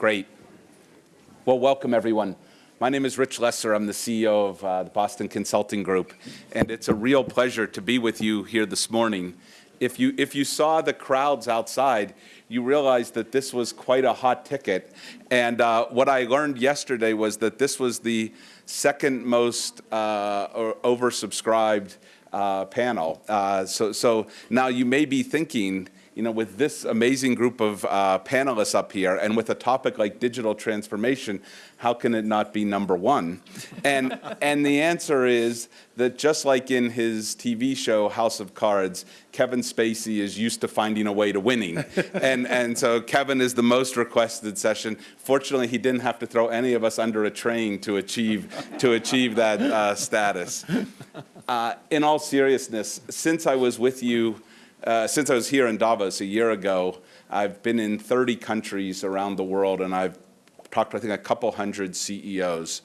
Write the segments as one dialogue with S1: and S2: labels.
S1: Great. Well, welcome everyone. My name is Rich Lesser. I'm the CEO of uh, the Boston Consulting Group, and it's a real pleasure to be with you here this morning. If you, if you saw the crowds outside, you realize that this was quite a hot ticket. And uh, what I learned yesterday was that this was the second most uh, oversubscribed uh, panel. Uh, so, so now you may be thinking, you know, with this amazing group of uh, panelists up here and with a topic like digital transformation, how can it not be number one? And, and the answer is that just like in his TV show, House of Cards, Kevin Spacey is used to finding a way to winning. and, and so Kevin is the most requested session. Fortunately, he didn't have to throw any of us under a train to achieve, to achieve that uh, status. Uh, in all seriousness, since I was with you uh, since I was here in Davos a year ago, I've been in 30 countries around the world and I've talked to, I think, a couple hundred CEOs.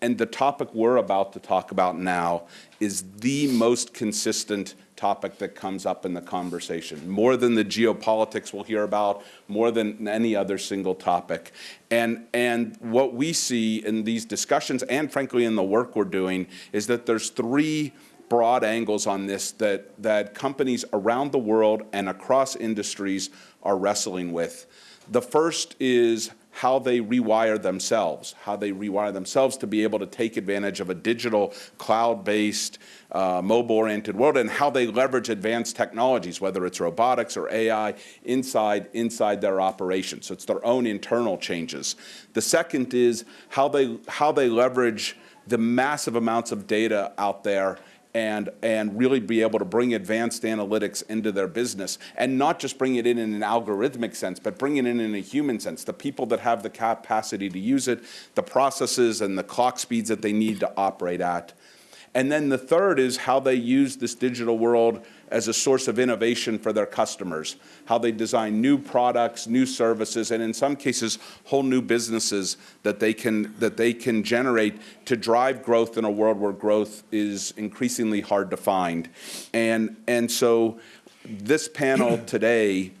S1: And the topic we're about to talk about now is the most consistent topic that comes up in the conversation, more than the geopolitics we'll hear about, more than any other single topic. And, and what we see in these discussions and frankly in the work we're doing is that there's three broad angles on this that, that companies around the world and across industries are wrestling with. The first is how they rewire themselves, how they rewire themselves to be able to take advantage of a digital, cloud-based, uh, mobile-oriented world, and how they leverage advanced technologies, whether it's robotics or AI, inside, inside their operations. So it's their own internal changes. The second is how they, how they leverage the massive amounts of data out there and, and really be able to bring advanced analytics into their business and not just bring it in in an algorithmic sense, but bring it in in a human sense. The people that have the capacity to use it, the processes and the clock speeds that they need to operate at. And then the third is how they use this digital world as a source of innovation for their customers, how they design new products, new services, and in some cases, whole new businesses that they can, that they can generate to drive growth in a world where growth is increasingly hard to find. And, and so this panel today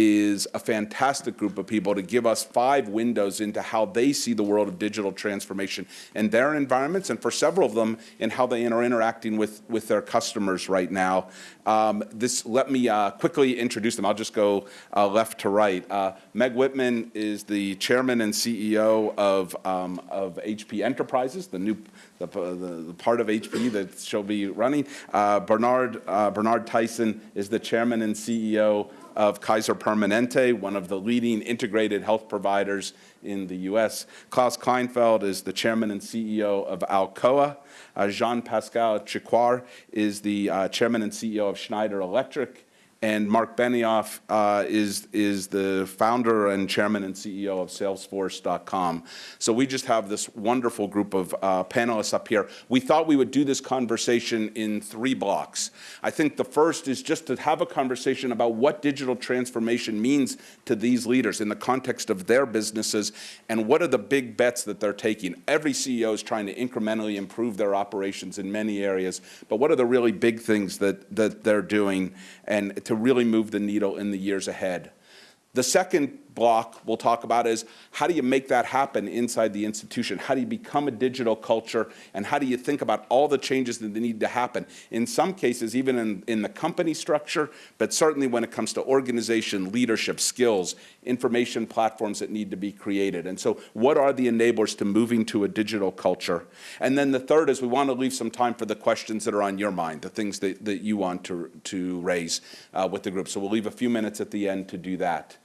S1: is a fantastic group of people to give us five windows into how they see the world of digital transformation in their environments and for several of them in how they are interacting with, with their customers right now. Um, this, let me uh, quickly introduce them. I'll just go uh, left to right. Uh, Meg Whitman is the chairman and CEO of, um, of HP Enterprises, the new the, the, the, part of HP that she'll be running. Uh, Bernard, uh, Bernard Tyson is the chairman and CEO of Kaiser Permanente, one of the leading integrated health providers in the US. Klaus Kleinfeld is the chairman and CEO of Alcoa. Uh, Jean-Pascal Tricoire is the uh, chairman and CEO of Schneider Electric. And Marc Benioff uh, is, is the founder and chairman and CEO of Salesforce.com. So we just have this wonderful group of uh, panelists up here. We thought we would do this conversation in three blocks. I think the first is just to have a conversation about what digital transformation means to these leaders in the context of their businesses and what are the big bets that they're taking. Every CEO is trying to incrementally improve their operations in many areas, but what are the really big things that, that they're doing and to really move the needle in the years ahead. The second block we'll talk about is how do you make that happen inside the institution? How do you become a digital culture? And how do you think about all the changes that need to happen? In some cases, even in, in the company structure, but certainly when it comes to organization, leadership, skills, information platforms that need to be created. And so what are the enablers to moving to a digital culture? And then the third is we want to leave some time for the questions that are on your mind, the things that, that you want to, to raise uh, with the group. So we'll leave a few minutes at the end to do that.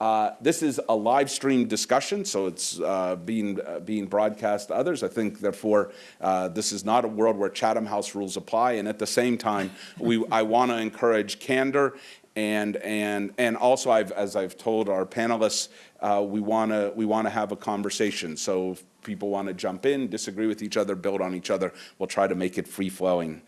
S1: Uh, this is a live stream discussion, so it's uh, being, uh, being broadcast to others. I think, therefore, uh, this is not a world where Chatham House rules apply. And at the same time, we, I want to encourage candor. And, and, and also, I've, as I've told our panelists, uh, we want to we wanna have a conversation. So if people want to jump in, disagree with each other, build on each other, we'll try to make it free-flowing.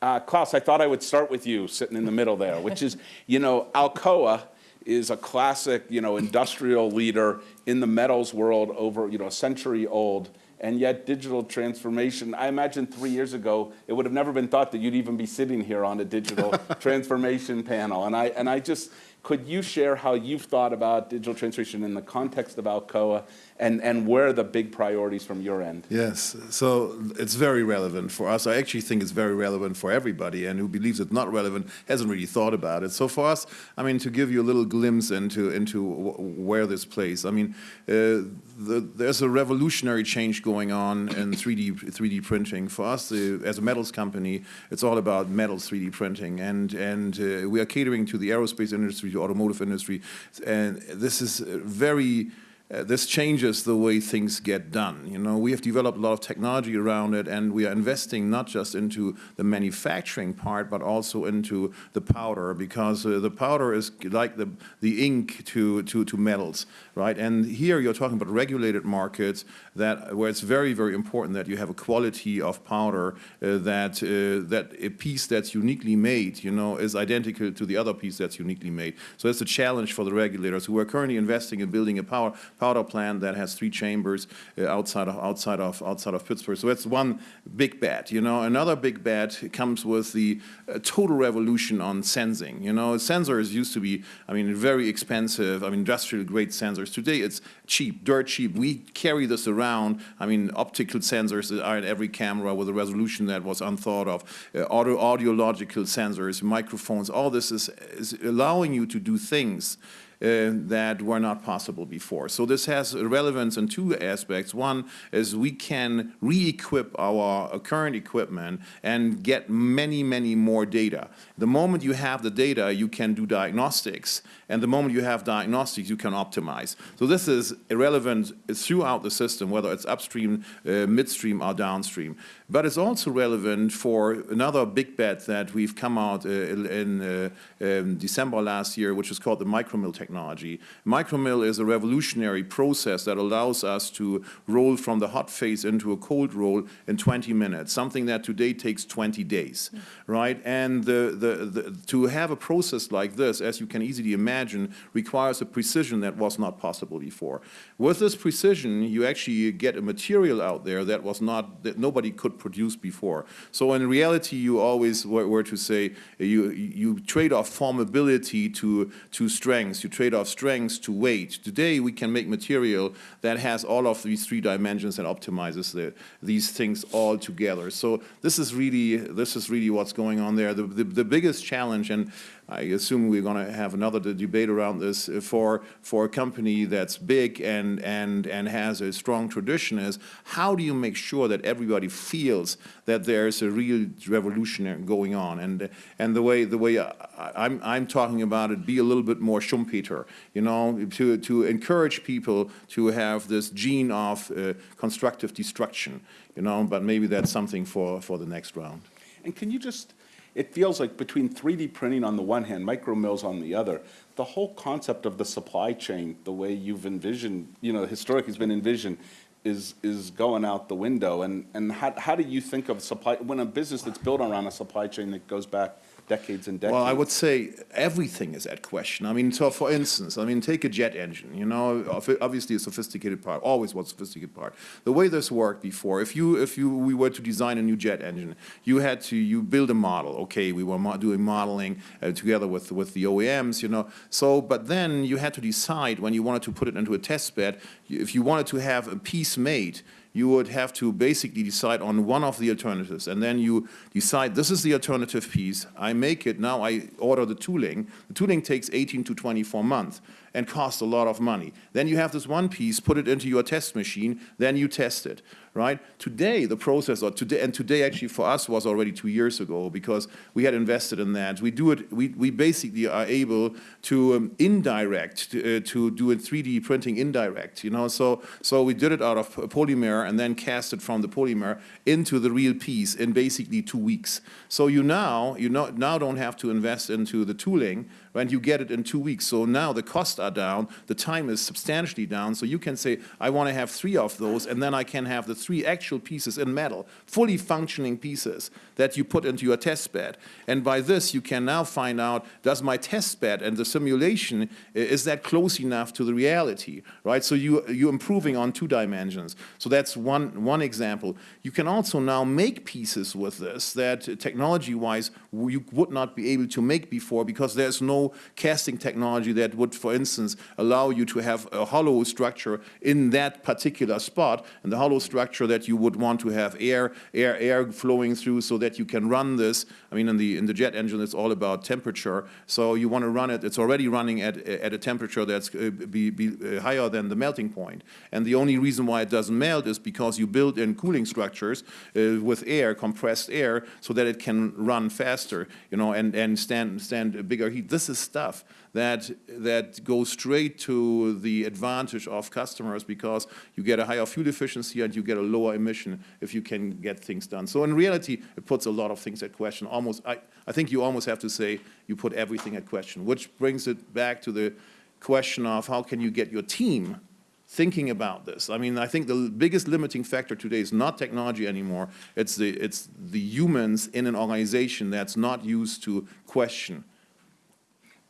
S1: Uh, Klaus, I thought I would start with you sitting in the middle there, which is, you know, Alcoa is a classic, you know, industrial leader in the metals world over, you know, a century old. And yet digital transformation, I imagine three years ago, it would have never been thought that you'd even be sitting here on a digital transformation panel. And I, and I just, Could you share how you've thought about digital transformation in the context of Alcoa and, and where are the big priorities from your end?
S2: Yes, so it's very relevant for us. I actually think it's very relevant for everybody, and who believes it's not relevant hasn't really thought about it. So for us, I mean, to give you a little glimpse into into where this plays, I mean, uh, the, there's a revolutionary change going on in 3D 3D printing. For us, as a metals company, it's all about metals 3D printing, and and uh, we are catering to the aerospace industry, the automotive industry, and this is very uh, this changes the way things get done. You know, we have developed a lot of technology around it, and we are investing not just into the manufacturing part, but also into the powder, because uh, the powder is like the the ink to to to metals, right? And here you're talking about regulated markets that where it's very very important that you have a quality of powder uh, that uh, that a piece that's uniquely made, you know, is identical to the other piece that's uniquely made. So it's a challenge for the regulators who are currently investing in building a power powder plant that has three chambers uh, outside of outside of outside of Pittsburgh. So that's one big bet. You know, another big bet comes with the uh, total revolution on sensing. You know, sensors used to be, I mean, very expensive. I mean, industrial grade sensors. Today it's cheap, dirt cheap. We carry this around. I mean, optical sensors are in every camera with a resolution that was unthought of. Uh, audio, audiological sensors, microphones. All this is, is allowing you to do things uh, that were not possible before. So this has relevance in two aspects. One is we can re-equip our current equipment and get many, many more data. The moment you have the data, you can do diagnostics. And the moment you have diagnostics, you can optimize. So this is relevant throughout the system, whether it's upstream, uh, midstream, or downstream. But it's also relevant for another big bet that we've come out uh, in, uh, in December last year, which is called the micromill technology. Micromill is a revolutionary process that allows us to roll from the hot phase into a cold roll in 20 minutes, something that today takes 20 days, mm. right? And the, the, the, to have a process like this, as you can easily imagine, requires a precision that was not possible before. With this precision, you actually get a material out there that was not, that nobody could produced before. So in reality, you always were, to say you, you trade off formability to, to strengths, you trade off strengths to weight. Today, we can make material that has all of these three dimensions and optimizes the, these things all together. So this is really, this is really what's going on there. The, the, the biggest challenge, and I assume we're going to have another debate around this for for a company that's big and and and has a strong tradition is how do you make sure that everybody feels that there's a real revolution going on and and the way the way I, I'm I'm talking about it be a little bit more Schumpeter you know to to encourage people to have this gene of uh, constructive destruction you know but maybe that's something for for the next round.
S1: And can you just it feels like between 3D printing on the one hand, micro mills on the other, the whole concept of the supply chain, the way you've envisioned, you know, historically has been envisioned, is is going out the window. And and how how do you think of supply when a business that's built around a supply chain that goes back decades and decades.
S2: Well, I would say everything is at question. I mean, so for instance, I mean, take a jet engine, you know, obviously a sophisticated part, always was a sophisticated part. The way this worked before, if you, if you, we were to design a new jet engine, you had to, you build a model, okay, we were mo doing modeling uh, together with, with the OEMs, you know, so, but then you had to decide when you wanted to put it into a test bed, if you wanted to have a piece made, you would have to basically decide on one of the alternatives. And then you decide, this is the alternative piece. I make it, now I order the tooling. The tooling takes 18 to 24 months and cost a lot of money. Then you have this one piece, put it into your test machine, then you test it right? Today, the process, or today, and today actually for us was already two years ago because we had invested in that. We do it, we, we basically are able to um, indirect, to, uh, to do a 3D printing indirect, you know, so, so we did it out of polymer and then cast it from the polymer into the real piece in basically two weeks. So you now, you know, now don't have to invest into the tooling, and you get it in two weeks. So now the costs are down, the time is substantially down, so you can say, I want to have three of those, and then I can have the three actual pieces in metal, fully functioning pieces that you put into your test bed. And by this, you can now find out, does my test bed and the simulation, is that close enough to the reality, right? So you, you're improving on two dimensions. So that's one, one example. You can also now make pieces with this that uh, technology-wise you would not be able to make before because there's no no casting technology that would, for instance, allow you to have a hollow structure in that particular spot, and the hollow structure that you would want to have air, air, air flowing through so that you can run this. I mean, in the in the jet engine, it's all about temperature. So you want to run it. It's already running at at a temperature that's uh, be, be uh, higher than the melting point. And the only reason why it doesn't melt is because you build in cooling structures uh, with air, compressed air, so that it can run faster, you know, and and stand stand bigger heat. This is stuff that that goes straight to the advantage of customers because you get a higher fuel efficiency and you get a lower emission if you can get things done. So in reality, it puts a lot of things at question. Almost, I, I think you almost have to say you put everything at question, which brings it back to the question of how can you get your team thinking about this. I mean, I think the biggest limiting factor today is not technology anymore. It's the, it's the humans in an organization that's not used to question.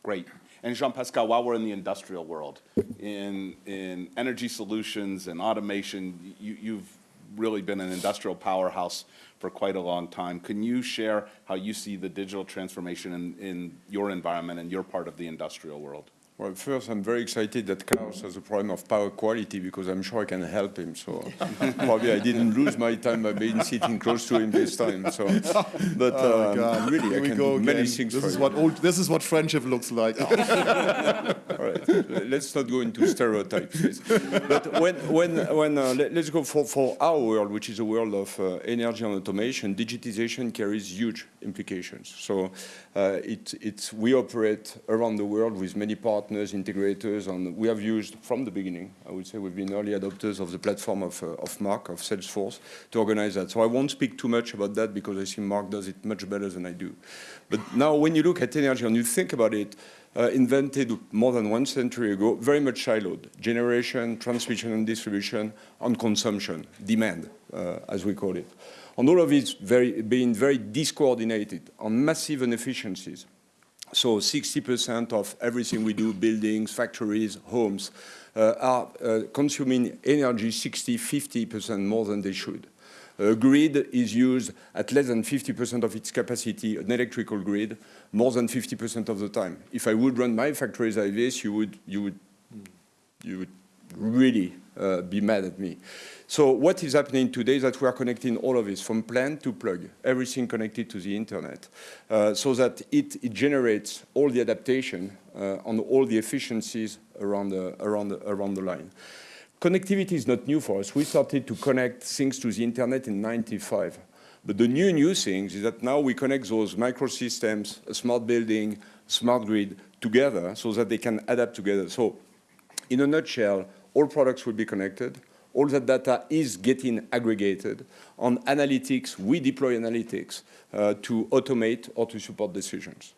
S1: Great. And Jean-Pascal, while we're in the industrial world, in, in energy solutions and automation, you, you've really been an industrial powerhouse for quite a long time. Can you share how you see the digital transformation in, in your environment and your part of the industrial world?
S3: Well, first, I'm very excited that Klaus has a problem of power quality because I'm sure I can help him. So probably I didn't lose my time by being sitting close to him this time. So, but
S2: Oh,
S3: um,
S2: God.
S3: really,
S2: Here
S3: I
S2: we
S3: can
S2: go
S3: do many things
S2: This
S3: for
S2: is
S3: you.
S2: what old. This is what friendship looks like.
S3: All right, let's not go into stereotypes. please. But when, when, when uh, let, us go for, for our world, which is a world of uh, energy and automation, digitization carries huge implications. So uh, it, it's, we operate around the world with many partners, integrators, and we have used from the beginning, I would say we've been early adopters of the platform of, uh, of Marc, of Salesforce, to organize that. So I won't speak too much about that because I think Marc does it much better than I do. But now when you look at energy and you think about it, uh, invented more than one century ago, very much siloed. Generation, transmission and distribution, and consumption, demand, uh, as we call it. And all of it very, being very discoordinated on massive inefficiencies. So 60% of everything we do, buildings, factories, homes, uh, are uh, consuming energy 60, 50% more than they should. A grid is used at less than 50% of its capacity, an electrical grid, more than 50% of the time. If I would run my factories like this, you would, you would, you would really uh, be mad at me. So what is happening today is that we are connecting all of this from plant to plug, everything connected to the internet, uh, so that it, it, generates all the adaptation uh, on all the efficiencies around the, around the, around the line. Connectivity is not new for us. We started to connect things to the internet in 95. But the new, new thing is that now we connect those microsystems, a smart building, smart grid, together so that they can adapt together. So in a nutshell, all products will be connected. All that data is getting aggregated. On analytics, we deploy analytics uh, to automate or to support decisions.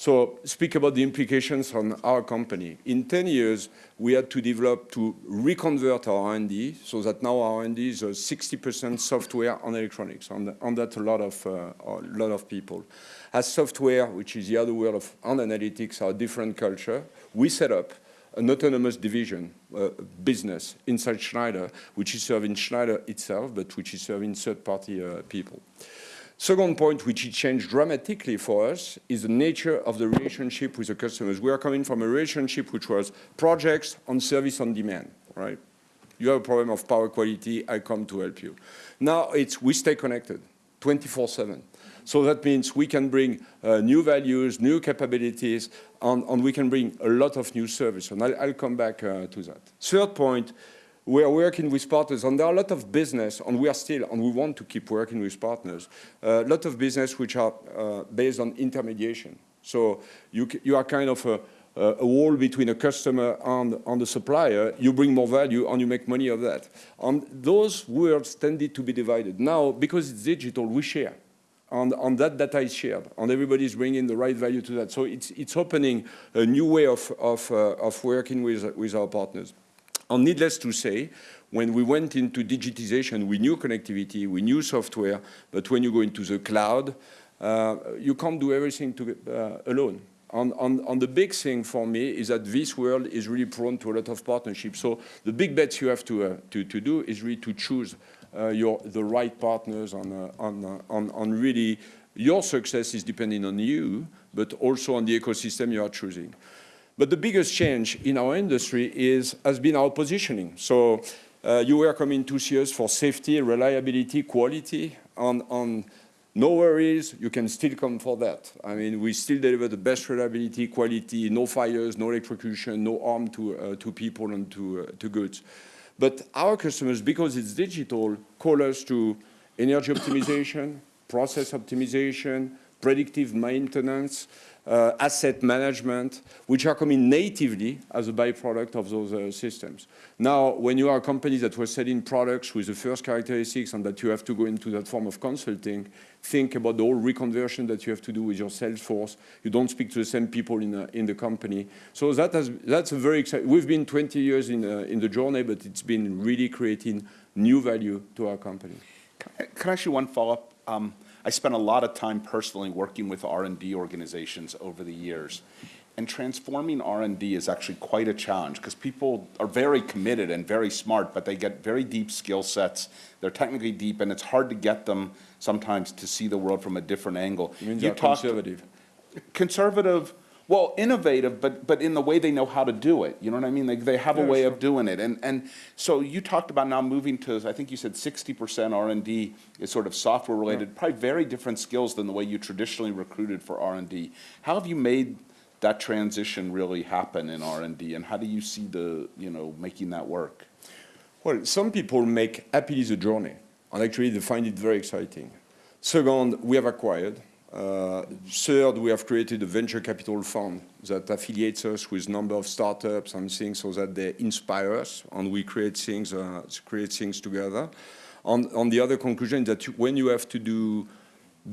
S3: So speak about the implications on our company. In 10 years, we had to develop to reconvert our R&D so that now our R&D is 60% software and electronics, and, and that's a lot of, uh, a lot of people. As software, which is the other world of and analytics, are different culture, we set up an autonomous division, uh, business inside Schneider, which is serving Schneider itself, but which is serving third-party uh, people. Second point, which it changed dramatically for us, is the nature of the relationship with the customers. We are coming from a relationship which was projects on service on demand, right? You have a problem of power quality, I come to help you. Now it's we stay connected 24-7. So that means we can bring uh, new values, new capabilities, and, and, we can bring a lot of new service. And I'll, I'll come back uh, to that. Third point, we are working with partners, and there are a lot of business, and we are still, and we want to keep working with partners, a uh, lot of business which are uh, based on intermediation. So you, you are kind of a, a wall between a customer and, and the supplier, you bring more value and you make money of that. And those worlds tended to be divided. Now, because it's digital, we share. And, and, that data is shared, and everybody is bringing the right value to that. So it's, it's opening a new way of, of, uh, of working with, with our partners. And needless to say, when we went into digitization, we knew connectivity, we knew software, but when you go into the cloud, uh, you can't do everything to, uh, alone. And, and, and, the big thing for me is that this world is really prone to a lot of partnerships. So the big bets you have to, uh, to, to do is really to choose your, the right partners on, uh, on, on, on really your success is depending on you, but also on the ecosystem you are choosing. But the biggest change in our industry is, has been our positioning. So uh, you were coming to see us for safety, reliability, quality. On, on no worries, you can still come for that. I mean, we still deliver the best reliability, quality, no fires, no electrocution, no harm to, uh, to people and to, uh, to goods. But our customers, because it's digital, call us to energy optimization, process optimization, predictive maintenance, uh, asset management, which are coming natively as a byproduct of those uh, systems. Now, when you are a company that was selling products with the first characteristics and that you have to go into that form of consulting, think about the whole reconversion that you have to do with your sales force. You don't speak to the same people in, uh, in the company. So that has, that's a very exciting, we've been 20 years in, uh, in the journey, but it's been really creating new value to our company.
S1: Can I- ask you one follow-up? Um, I spent a lot of time personally working with R and D organizations over the years. And transforming R and D is actually quite a challenge because people are very committed and very smart, but they get very deep skill sets. They're technically deep and it's hard to get them sometimes to see the world from a different angle.
S3: You mean
S1: You
S3: they're conservative?
S1: conservative, well, innovative, but, but in the way they know how to do it. You know what I mean? They, they have a way
S3: sure.
S1: of doing it. And, and so you talked about now moving to, I think you said sixty percent R and D is sort of software related, probably very different skills than the way you traditionally recruited for R and D. How have you made that transition really happen in R and D? And how do you see the, you know, making that work?
S3: Well, some people make happily the journey, and actually they find it very exciting. Second, we have acquired. Uh, third, we have created a venture capital fund that affiliates us with number of startups and things so that they inspire us, and we create things, uh, create things together. On, on the other conclusion that you, when you have to do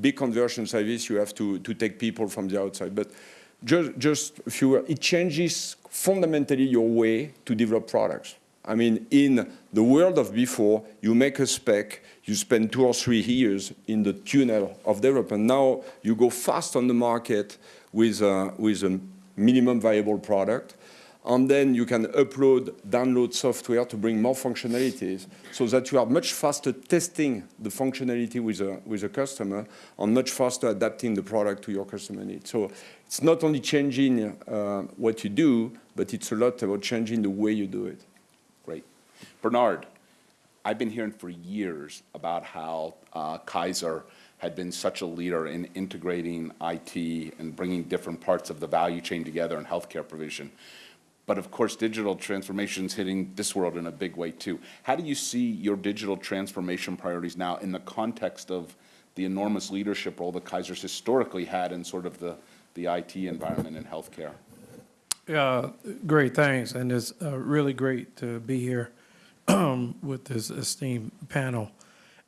S3: big conversion service, you have to, to take people from the outside. But just, just a few, it changes fundamentally your way to develop products. I mean, in the world of before, you make a spec, you spend two or three years in the tunnel of development. Now you go fast on the market with a, with a minimum viable product, and then you can upload, download software to bring more functionalities so that you are much faster testing the functionality with a, with a customer and much faster adapting the product to your customer needs. So it's not only changing uh, what you do, but it's a lot about changing the way you do it.
S1: Bernard, I've been hearing for years about how uh, Kaiser had been such a leader in integrating IT and bringing different parts of the value chain together in healthcare provision. But of course, digital transformation is hitting this world in a big way too. How do you see your digital transformation priorities now in the context of the enormous leadership role that Kaiser's historically had in sort of the, the IT environment in healthcare?
S4: Yeah, great, thanks, and it's uh, really great to be here with this esteemed panel.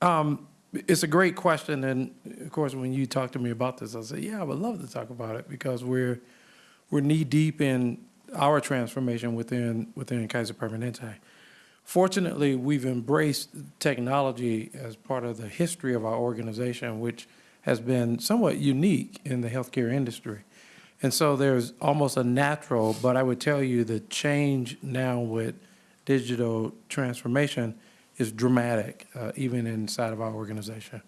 S4: Um, It's a great question, and of course, when you talked to me about this, I said, yeah, I would love to talk about it, because we're, we're knee-deep in our transformation within, within Kaiser Permanente. Fortunately, we've embraced technology as part of the history of our organization, which has been somewhat unique in the healthcare industry. And so there's almost a natural, but I would tell you the change now with digital transformation is dramatic, uh, even inside of our organization.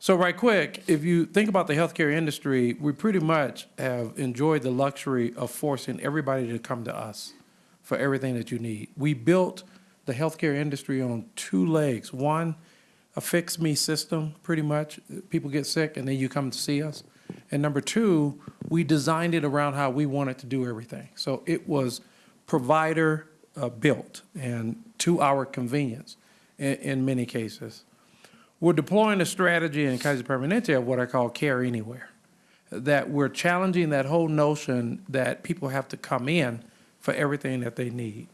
S4: So right quick, if you think about the healthcare industry, we pretty much have enjoyed the luxury of forcing everybody to come to us for everything that you need. We built the healthcare industry on two legs. One, a fix-me system, pretty much. People get sick and then you come to see us. And number two, we designed it around how we wanted to do everything. So it was provider uh, built and to our convenience in, in many cases. We're deploying a strategy in Kaiser Permanente of what I call care anywhere. That we're challenging that whole notion that people have to come in for everything that they need.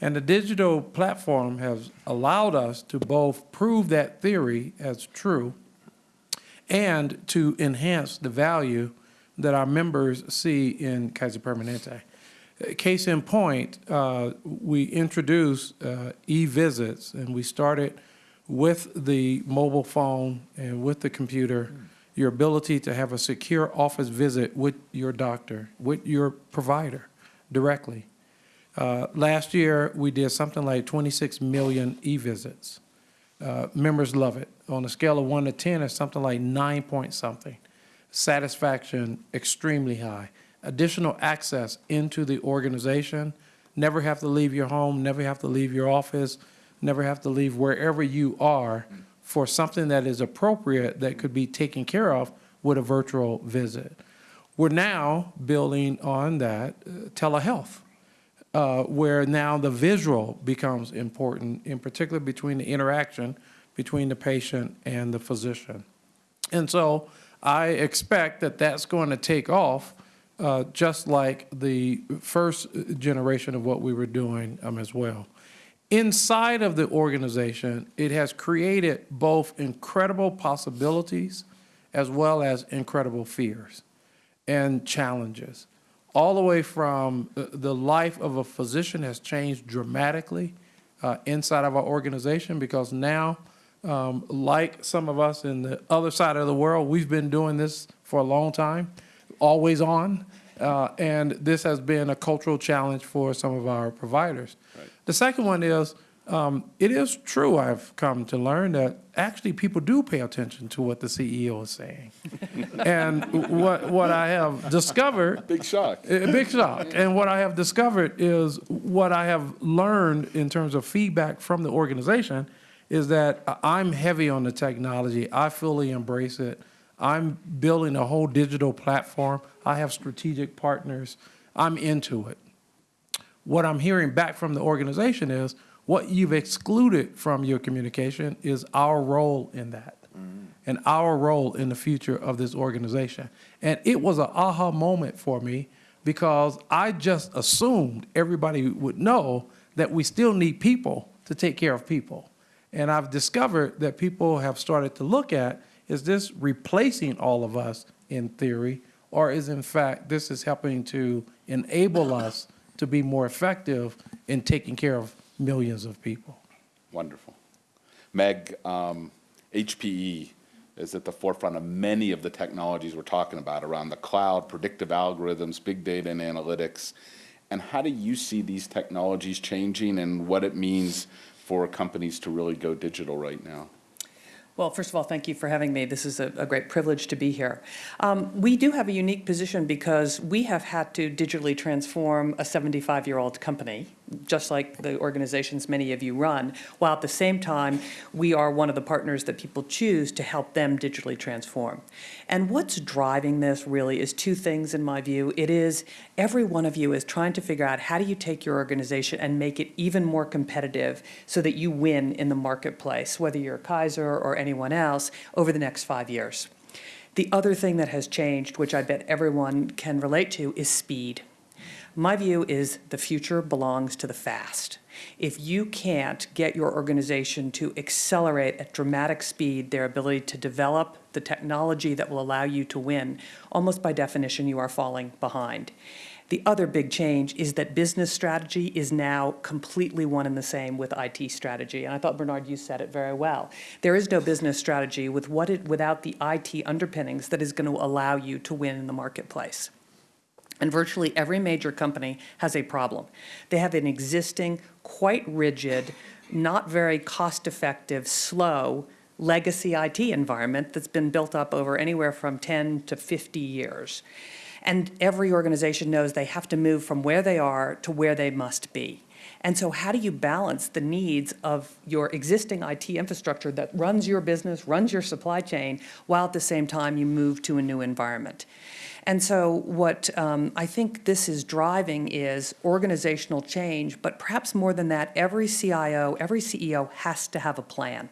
S4: And the digital platform has allowed us to both prove that theory as true and to enhance the value that our members see in Kaiser Permanente. Case in point, uh, we introduced uh, e-visits, and we started with the mobile phone and with the computer, your ability to have a secure office visit with your doctor, with your provider directly. Uh, Last year, we did something like 26 million e-visits. Uh, Members love it. On a scale of one to 10, it's something like nine point something. satisfaction extremely high. Additional access into the organization, never have to leave your home, never have to leave your office, never have to leave wherever you are for something that is appropriate that could be taken care of with a virtual visit. We're now building on that uh, telehealth uh, where now the visual becomes important, in particular between the interaction between the patient and the physician. And so I expect that that's going to take off, uh, just like the first generation of what we were doing um, as well. Inside of the organization, it has created both incredible possibilities as well as incredible fears and challenges all the way from uh, the life of a physician has changed dramatically uh, inside of our organization because now, um, like some of us in the other side of the world, we've been doing this for a long time, always on, uh, and this has been a cultural challenge for some of our providers. The second one is, um, it is true, I've come to learn that actually people do pay attention to what the CEO is saying. and what, what I have discovered
S1: Big shock.
S4: a big shock. And what I have discovered is what I have learned in terms of feedback from the organization is that I'm heavy on the technology. I fully embrace it. I'm building a whole digital platform. I have strategic partners. I'm into it. What I'm hearing back from the organization is what you've excluded from your communication is our role in that mm-hmm. and our role in the future of this organization. And it was an aha moment for me because I just assumed everybody would know that we still need people to take care of people. And I've discovered that people have started to look at, is this replacing all of us in theory, or is in fact this is helping to enable us to be more effective in taking care of millions of people?
S1: Wonderful. Meg, um, HPE is at the forefront of many of the technologies we're talking about around the cloud, predictive algorithms, big data and analytics. And how do you see these technologies changing and what it means for companies to really go digital right now?
S5: Well, first of all, thank you for having me. This is a, a great privilege to be here. Um, we do have a unique position because we have had to digitally transform a 75-year-old company, just like the organizations many of you run, while at the same time, we are one of the partners that people choose to help them digitally transform. And what's driving this really is two things in my view. It is every one of you is trying to figure out how do you take your organization and make it even more competitive so that you win in the marketplace, whether you're Kaiser or anyone else, over the next five years. The other thing that has changed, which I bet everyone can relate to, is speed. My view is the future belongs to the fast. If you can't get your organization to accelerate at dramatic speed their ability to develop the technology that will allow you to win, almost by definition, you are falling behind. The other big change is that business strategy is now completely one and the same with IT strategy. And I thought, Bernard, you said it very well. There is no business strategy with what it, without the IT underpinnings that is going to allow you to win in the marketplace. And virtually every major company has a problem. They have an existing, quite rigid, not very cost-effective, slow legacy IT environment that's been built up over anywhere from 10 to 50 years. And every organization knows they have to move from where they are to where they must be. And so how do you balance the needs of your existing IT infrastructure that runs your business, runs your supply chain, while at the same time you move to a new environment? And so what um, I think this is driving is organizational change, but perhaps more than that, every CIO, every CEO has to have a plan.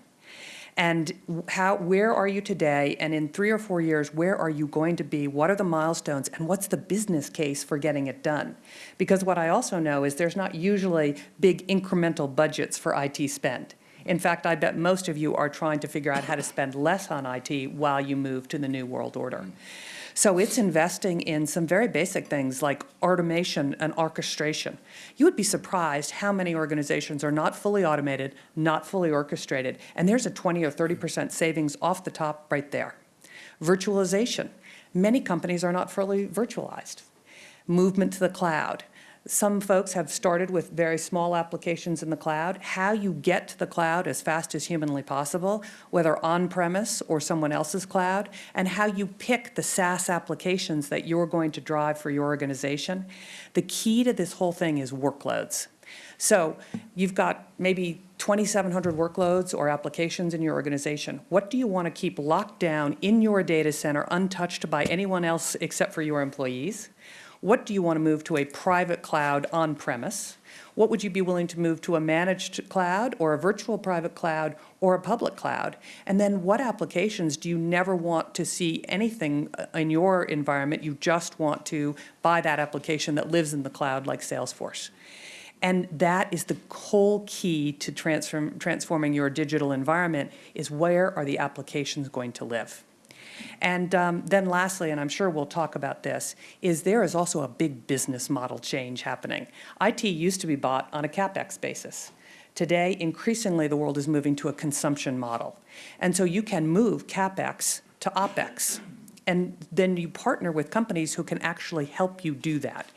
S5: And how, where are you today? And in three or four years, where are you going to be? What are the milestones? And what's the business case for getting it done? Because what I also know is there's not usually big incremental budgets for IT spend. In fact, I bet most of you are trying to figure out how to spend less on IT while you move to the new world order. So it's investing in some very basic things like automation and orchestration. You would be surprised how many organizations are not fully automated, not fully orchestrated, and there's a 20 or 30% savings off the top right there. Virtualization. Many companies are not fully virtualized. Movement to the cloud Some folks have started with very small applications in the cloud. How you get to the cloud as fast as humanly possible, whether on-premise or someone else's cloud, and how you pick the SaaS applications that you're going to drive for your organization. The key to this whole thing is workloads. So you've got maybe 2,700 workloads or applications in your organization. What do you want to keep locked down in your data center, untouched by anyone else except for your employees? What do you want to move to a private cloud on-premise? What would you be willing to move to a managed cloud or a virtual private cloud or a public cloud? And then what applications do you never want to see anything uh, in your environment? You just want to buy that application that lives in the cloud like Salesforce. And that is the whole key to transform, transforming your digital environment is where are the applications going to live? And um, then lastly, and I'm sure we'll talk about this, is there is also a big business model change happening. IT used to be bought on a CapEx basis. Today, increasingly, the world is moving to a consumption model. And so you can move CapEx to OpEx. And then you partner with companies who can actually help you do that.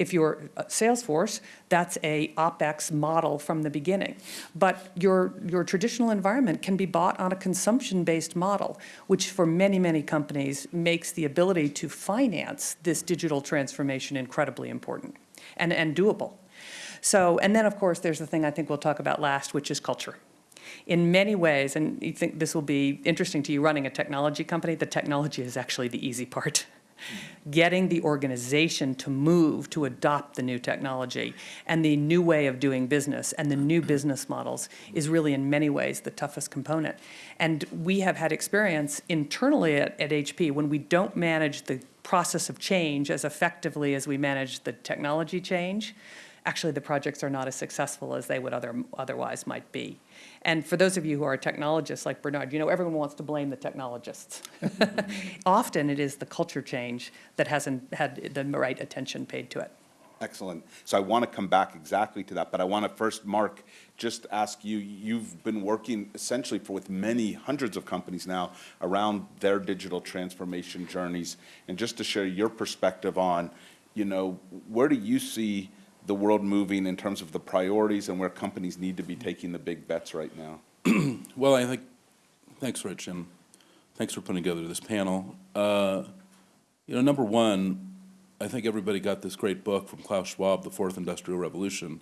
S5: If you're uh, Salesforce, that's a OpEx model from the beginning. But your, your traditional environment can be bought on a consumption-based model, which for many, many companies makes the ability to finance this digital transformation incredibly important and, and doable. So, and then of course, there's the thing I think we'll talk about last, which is culture. In many ways, and you think this will be interesting to you running a technology company, the technology is actually the easy part getting the organization to move, to adopt the new technology and the new way of doing business and the new business models is really in many ways the toughest component. And we have had experience internally at, at HP when we don't manage the process of change as effectively as we manage the technology change, actually the projects are not as successful as they would other, otherwise might be. And for those of you who are technologists like Bernard, you know everyone wants to blame the technologists. Often it is the culture change that hasn't had the right attention paid to it.
S1: Excellent. So I want to come back exactly to that, but I want to first, Marc, just ask you, you've been working essentially for with many hundreds of companies now around their digital transformation journeys, and just to share your perspective on, you know, where do you see the world moving in terms of the priorities and where companies need to be taking the big bets right now?
S6: Well, I think, thanks, Rich, and thanks for putting together this panel. Uh, You know, number one, I think everybody got this great book from Klaus Schwab, The Fourth Industrial Revolution.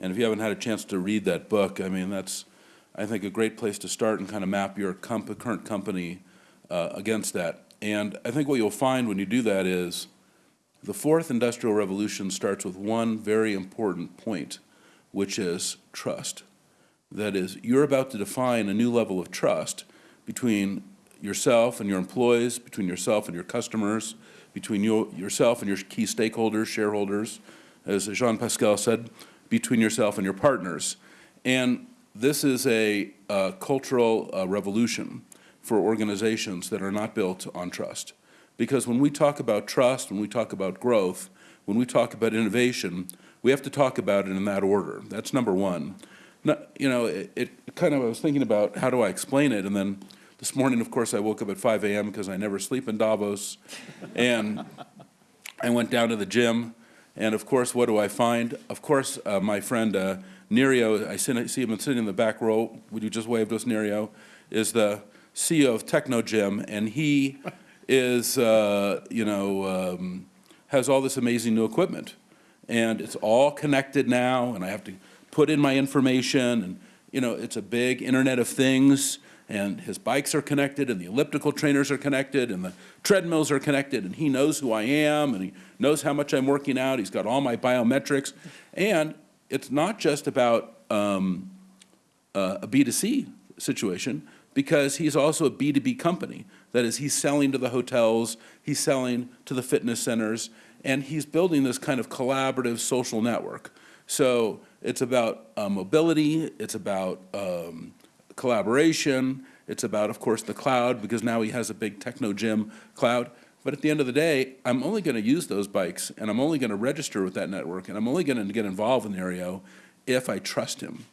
S6: And if you haven't had a chance to read that book, I mean, that's, I think, a great place to start and kind of map your comp current company uh, against that. And I think what you'll find when you do that is the fourth industrial revolution starts with one very important point, which is trust. That is, you're about to define a new level of trust between yourself and your employees, between yourself and your customers, between your, yourself and your key stakeholders, shareholders, as Jean Pascal said, between yourself and your partners. And this is a uh, cultural uh, revolution for organizations that are not built on trust. Because when we talk about trust, when we talk about growth, when we talk about innovation, we have to talk about it in that order. That's number one. You know, it, it kind of, I was thinking about how do I explain it, and then this morning, of course, I woke up at 5 a.m. because I never sleep in Davos, and I went down to the gym, and of course, what do I find? Of course, uh, my friend uh, Nerio, I see him sitting in the back row, would you just wave to us, Nerio, is the CEO of Technogym, and he is, uh, you know, um, has all this amazing new equipment. And it's all connected now, and I have to put in my information, and, you know, it's a big Internet of Things, and his bikes are connected, and the elliptical trainers are connected, and the treadmills are connected, and he knows who I am, and he knows how much I'm working out, he's got all my biometrics, and it's not just about um, a B2C situation, because he's also a B2B company. That is, he's selling to the hotels, he's selling to the fitness centers, and he's building this kind of collaborative social network. So it's about uh, mobility, it's about um, collaboration, it's about, of course, the cloud, because now he has a big Technogym cloud. But at the end of the day, I'm only going to use those bikes, and I'm only going to register with that network, and I'm only going to get involved in Nerio if I trust him.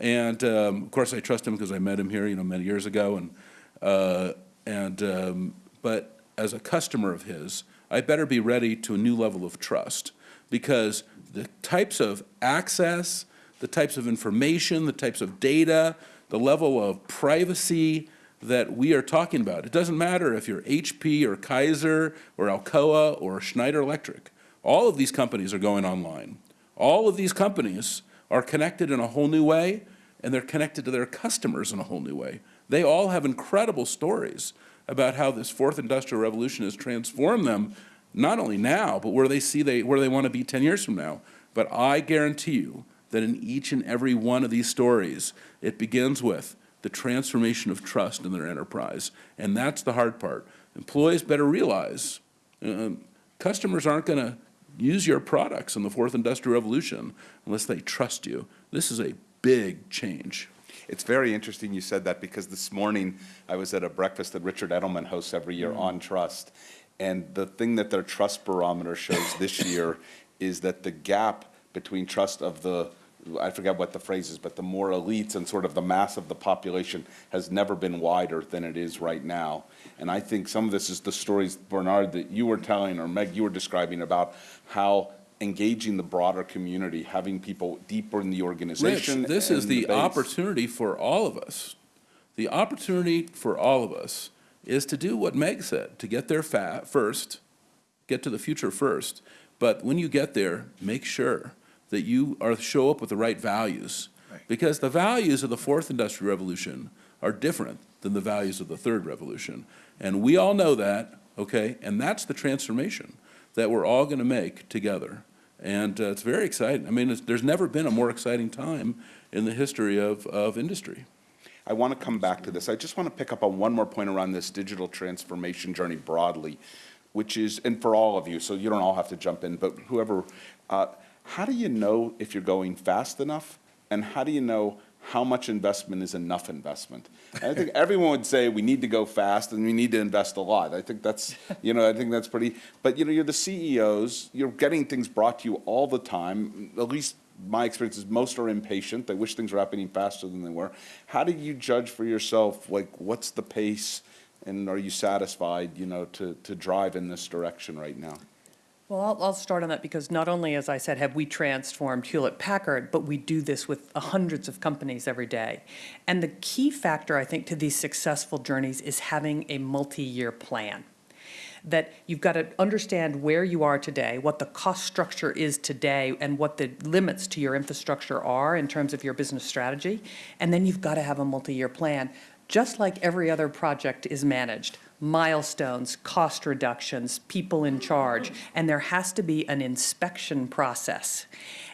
S6: And um, of course, I trust him because I met him here, you know, many years ago. And uh, and um, but as a customer of his, I better be ready to a new level of trust because the types of access, the types of information, the types of data, the level of privacy that we are talking about. It doesn't matter if you're HP or Kaiser or Alcoa or Schneider Electric. All of these companies are going online. All of these companies are connected in a whole new way, and they're connected to their customers in a whole new way. They all have incredible stories about how this fourth industrial revolution has transformed them, not only now, but where they see they, where they want to be 10 years from now. But I guarantee you that in each and every one of these stories, it begins with the transformation of trust in their enterprise. And that's the hard part. Employees better realize uh, customers aren't going to use your products in the fourth industrial revolution unless they trust you. This is a big change.
S1: It's very interesting you said that because this morning I was at a breakfast that Richard Edelman hosts every year mm. on trust. And the thing that their trust barometer shows this year is that the gap between trust of the, I forget what the phrase is, but the more elites and sort of the mass of the population has never been wider than it is right now. And I think some of this is the stories, Bernard, that you were telling, or Meg, you were describing about how engaging the broader community, having people deeper in the organization.
S6: Rich, this is
S1: and
S6: the opportunity for all of us. The opportunity for all of us is to do what Meg said, to get there fa- first, get to the future first. But when you get there, make sure that you are, show up with the right values. Because the values of the fourth industrial revolution are different than the values of the third revolution. And we all know that, okay? And that's the transformation that we're all gonna make together. And uh, it's very exciting. I mean, it's, there's never been a more exciting time in the history of, of industry.
S1: I want to come back to this. I just want to pick up on one more point around this digital transformation journey broadly, which is, and for all of you, so you don't all have to jump in, but whoever, uh, how do you know if you're going fast enough? And how do you know how much investment is enough investment? And I think everyone would say we need to go fast and we need to invest a lot. I think that's, you know, I think that's pretty, but you know, you're the CEOs, you're getting things brought to you all the time, at least my experience is most are impatient. They wish things were happening faster than they were. How do you judge for yourself, like, what's the pace? And are you satisfied, you know, to, to drive in this direction right now?
S5: Well, I'll, I'll start on that because not only, as I said, have we transformed Hewlett Packard, but we do this with uh, hundreds of companies every day. And the key factor, I think, to these successful journeys is having a multi-year plan. That you've got to understand where you are today, what the cost structure is today, and what the limits to your infrastructure are in terms of your business strategy. And then you've got to have a multi-year plan, just like every other project is managed milestones, cost reductions, people in charge, and there has to be an inspection process.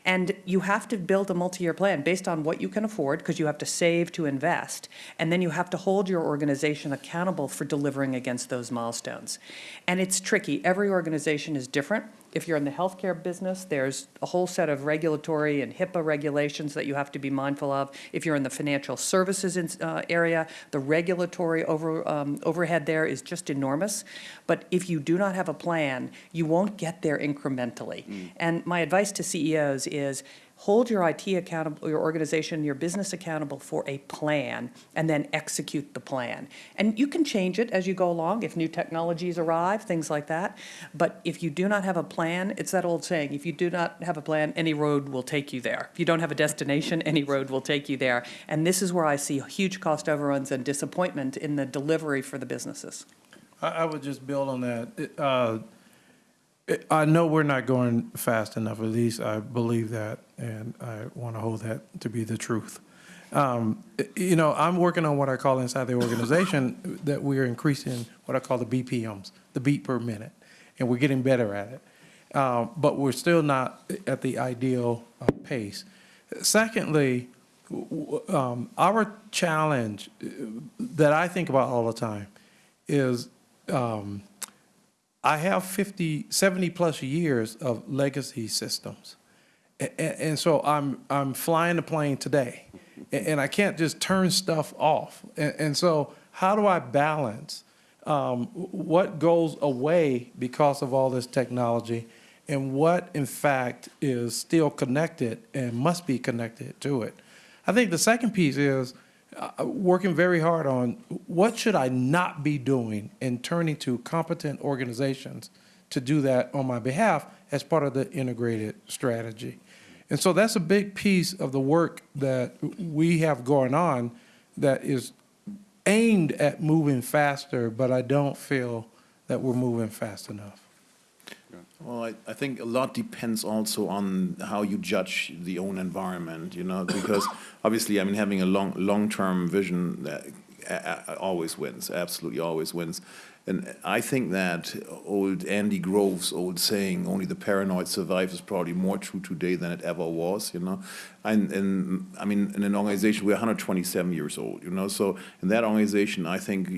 S5: And you have to build a multi-year plan based on what you can afford, because you have to save to invest, and then you have to hold your organization accountable for delivering against those milestones. And it's tricky. Every organization is different. If you're in the healthcare business, there's a whole set of regulatory and HIPAA regulations that you have to be mindful of. If you're in the financial services in- uh, area, the regulatory over, um, overhead there is just enormous. But if you do not have a plan, you won't get there incrementally. And my advice to CEOs is, hold your IT accountable, your organization, your business accountable for a plan, and then execute the plan. And you can change it as you go along, if new technologies arrive, things like that. But if you do not have a plan, it's that old saying, if you do not have a plan, any road will take you there. If you don't have a destination, any road will take you there. And this is where I see huge cost overruns and disappointment in the delivery for the businesses.
S4: I, would just build on that. Uh, I know we're not going fast enough, at least I believe that, and I want to hold that to be the truth. Um, You know, I'm working on what I call inside the organization, that we're increasing what I call the BPMs, the beat per minute, and we're getting better at it. Uh, But we're still not at the ideal uh, pace. Secondly, um, our challenge uh, that I think about all the time is um, I have 50, 70-plus years of legacy systems. A- a- And so I'm, I'm flying the plane today, and I can't just turn stuff off. And and so how do I balance um, what goes away because of all this technology and what, in fact, is still connected and must be connected to it? I think the second piece is uh, working very hard on what should I not be doing and turning to competent organizations to to do that on my behalf as part of the integrated strategy. And so that's a big piece of the work that we have going on that is aimed at moving faster, but I don't feel that we're moving fast enough.
S2: Well, I, I think a lot depends also on how you judge the own environment, you know, because obviously, I mean, having a long, long-term vision that uh, always wins, absolutely always wins. And I think that old Andy Grove's old saying, only the paranoid survive, is probably more true today than it ever was, you know. And, and I mean, in an organization, we're 127 years old, you know, so in that organization, I think,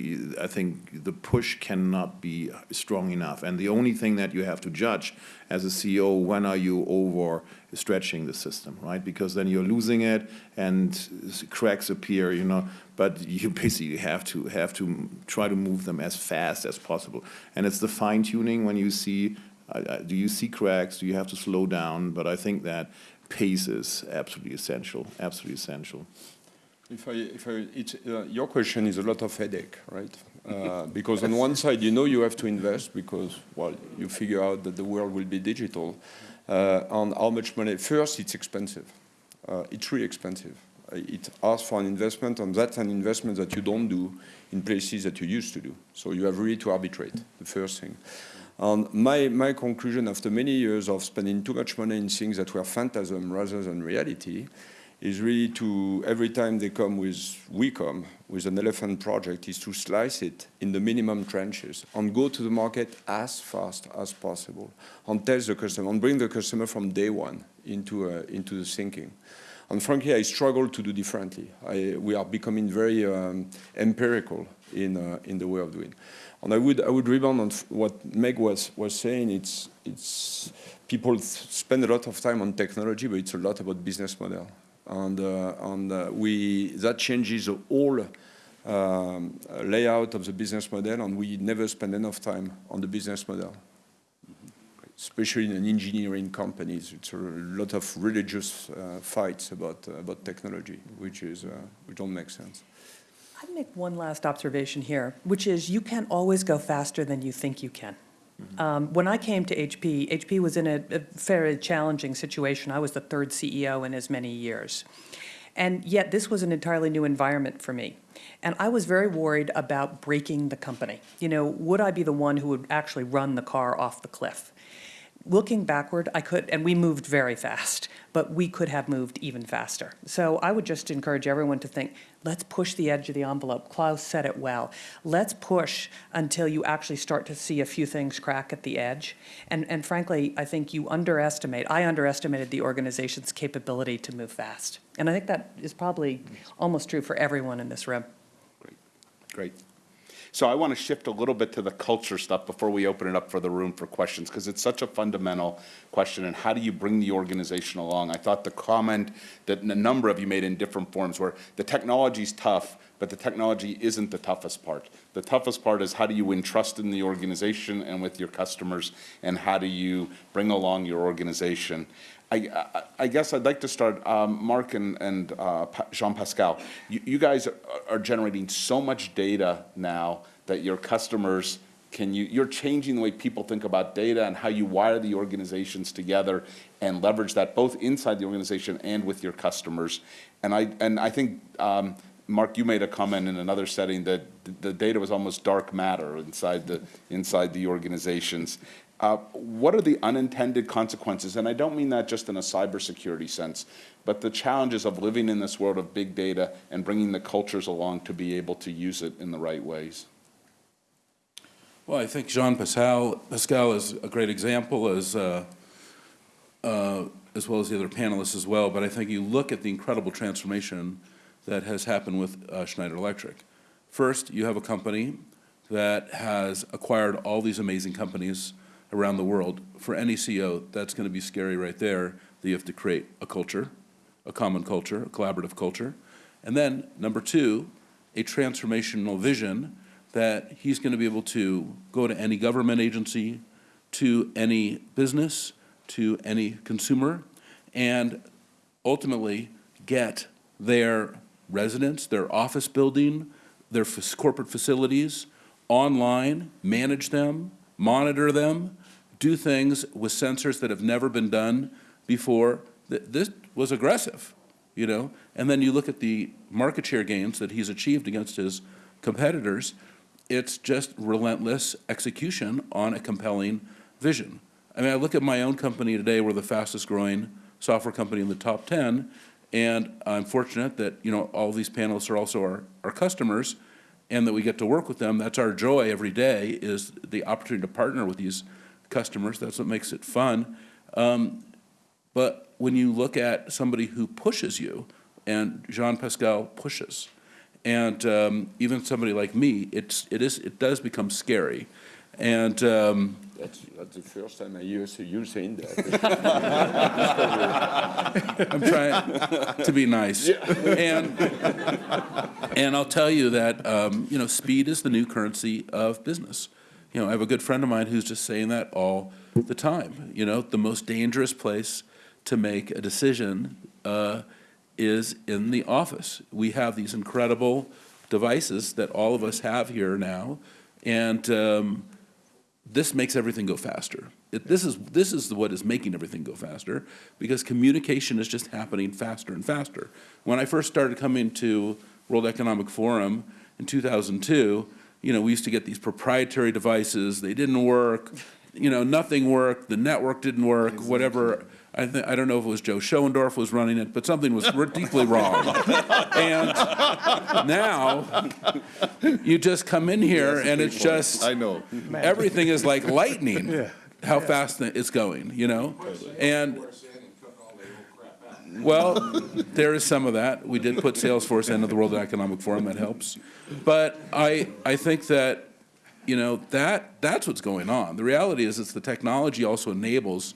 S2: I think the push cannot be strong enough. And the only thing that you have to judge as a CEO, when are you over stretching the system, right? Because then you're losing it and cracks appear, you know, but you basically have to, have to try to move them as fast as possible. And it's the fine tuning when you see, uh, uh, do you see cracks, do you have to slow down? But I think that pace is absolutely essential, absolutely essential.
S3: If I, if I, it's, uh, your question is a lot of headache, right? Uh, because on one side, you know you have to invest because, well, you figure out that the world will be digital. Uh, on how much money? First, it's expensive. Uh, it's really expensive. Uh, it asks for an investment, and that's an investment that you don't do in places that you used to do. So you have really to arbitrate, the first thing. And my, my conclusion after many years of spending too much money in things that were phantasm rather than reality is really to, every time they come with, we come with an elephant project, is to slice it in the minimum trenches and go to the market as fast as possible and tell the customer and bring the customer from day one into, uh, into the thinking. And frankly, I struggle to do differently. I, we are becoming very um, empirical in, uh, in the way of doing. And I would, I would rebound on what Meg was, was saying. It's, it's, people spend a lot of time on technology, but it's a lot about business model and, uh, and uh, we, that changes the whole um, layout of the business model, and we never spend enough time on the business model. Especially in engineering companies, it's a lot of religious uh, fights about, uh, about technology, which, is, uh, which don't make sense.
S5: I'd make one last observation here, which is you can't always go faster than you think you can. Um, When I came to HP, HP was in a a very challenging situation. I was the third CEO in as many years. And yet, this was an entirely new environment for me. And I was very worried about breaking the company. You know, would I be the one who would actually run the car off the cliff? Looking backward, I could, and we moved very fast, but we could have moved even faster. So I would just encourage everyone to think, let's push the edge of the envelope. Klaus said it well. Let's push until you actually start to see a few things crack at the edge. And, and frankly, I think you underestimate, I underestimated the organization's capability to move fast. And I think that is probably almost true for everyone in this room.
S1: Great, great. So I want to shift a little bit to the culture stuff before we open it up for the room for questions, because it's such a fundamental question, and how do you bring the organization along? I thought the comment that a number of you made in different forms where the technology's tough, but the technology isn't the toughest part. The toughest part is how do you win trust in the organization and with your customers, and how do you bring along your organization? I, I, guess I'd like to start, um, Marc and, and uh, Jean-Pascal, you, you guys are, are generating so much data now that your customers can you, you're changing the way people think about data and how you wire the organizations together and leverage that both inside the organization and with your customers. And I, and I think, um, Marc, you made a comment in another setting that the data was almost dark matter inside the, inside the organizations. Uh, what are the unintended consequences? And I don't mean that just in a cybersecurity sense, but the challenges of living in this world of big data and bringing the cultures along to be able to use it in the right ways.
S6: Well, I think Jean Pascal, Pascal is a great example as, uh, uh, as well as the other panelists as well. But I think you look at the incredible transformation that has happened with uh, Schneider Electric. First, you have a company that has acquired all these amazing companies around the world. For any CEO, that's going to be scary right there, that you have to create a culture, a common culture, a collaborative culture. And then, number two, a transformational vision that he's going to be able to go to any government agency, to any business, to any consumer, and ultimately get their residence, their office building, their corporate facilities online, manage them, monitor them, do things with sensors that have never been done before. This was aggressive, you know? And then you look at the market share gains that he's achieved against his competitors, it's just relentless execution on a compelling vision. I mean, I look at my own company today, we're the fastest growing software company in the top 10, and I'm fortunate that, you know, all these panelists are also our, our customers, and that we get to work with them. That's our joy every day, is the opportunity to partner with these customers. That's what makes it fun. Um, But when you look at somebody who pushes you, and Jean Pascal pushes, and um, even somebody like me, it's, it is, it does become scary. And, um,
S3: That's, that's the first time I hear you saying that.
S6: I'm trying to be nice. And, and I'll tell you that, um, you know, speed is the new currency of business. You know, I have a good friend of mine who's just saying that all the time. You know, the most dangerous place to make a decision uh, is in the office. We have these incredible devices that all of us have here now, and um, this makes everything go faster. It, this is this is what is making everything go faster because communication is just happening faster and faster. When I first started coming to World Economic Forum in 2002, you know, we used to get these proprietary devices. They didn't work. You know, nothing worked. The network didn't work. Whatever. I I don't know if it was Joe Schoendorf was running it, but something was deeply wrong. and now you just come in here and it's just
S2: I know.
S6: everything is like lightning, Yeah. how fast it's going, you know? And, well, there is some of that. We did put Salesforce into the World Economic Forum, that helps. But I, I think that, you know, that, that's what's going on. The reality is, it's the technology also enables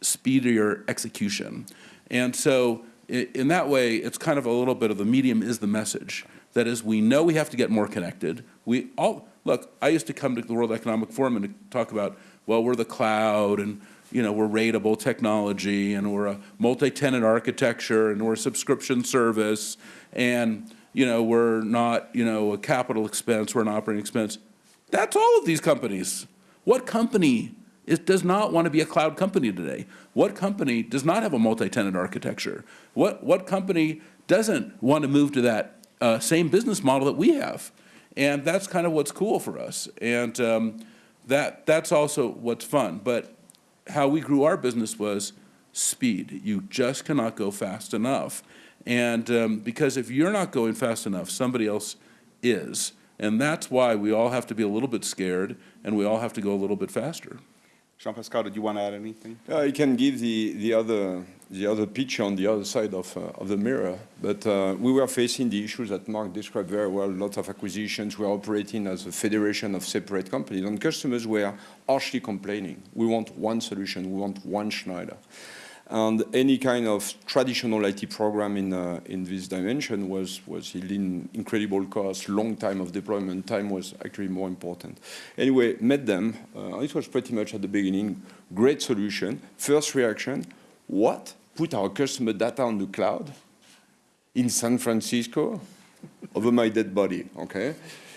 S6: speedier execution. And so, in that way, it's kind of a little bit of the medium is the message. That is, we know we have to get more connected. We all, look, I used to come to the World Economic Forum and talk about, well, we're the cloud and, you know, we're rateable technology and we're a multi-tenant architecture and we're a subscription service and, you know, we're not, you know, a capital expense, we're an operating expense. That's all of these companies. What company is, does not want to be a cloud company today? What company does not have a multi-tenant architecture? What, what company doesn't want to move to that uh, same business model that we have? And that's kind of what's cool for us. And um, that, that's also what's fun. But how we grew our business was speed. You just cannot go fast enough. And um, because if you're not going fast enough, somebody else is. And that's why we all have to be a little bit scared and we all have to go a little bit faster.
S1: Jean-Pascal, did you want to add anything?
S3: I can give the, the other the other picture on the other side of, uh, of the mirror. But uh, we were facing the issues that Marc described very well. Lots of acquisitions. We are operating as a federation of separate companies, and customers were harshly complaining. We want one solution. We want one Schneider. And any kind of traditional IT program in, uh, in this dimension was, was yielding incredible cost, long time of deployment. Time was actually more important. Anyway, met them. Uh, it was pretty much at the beginning. Great solution. First reaction, what? Put our customer data on the cloud in San Francisco over my dead body, okay?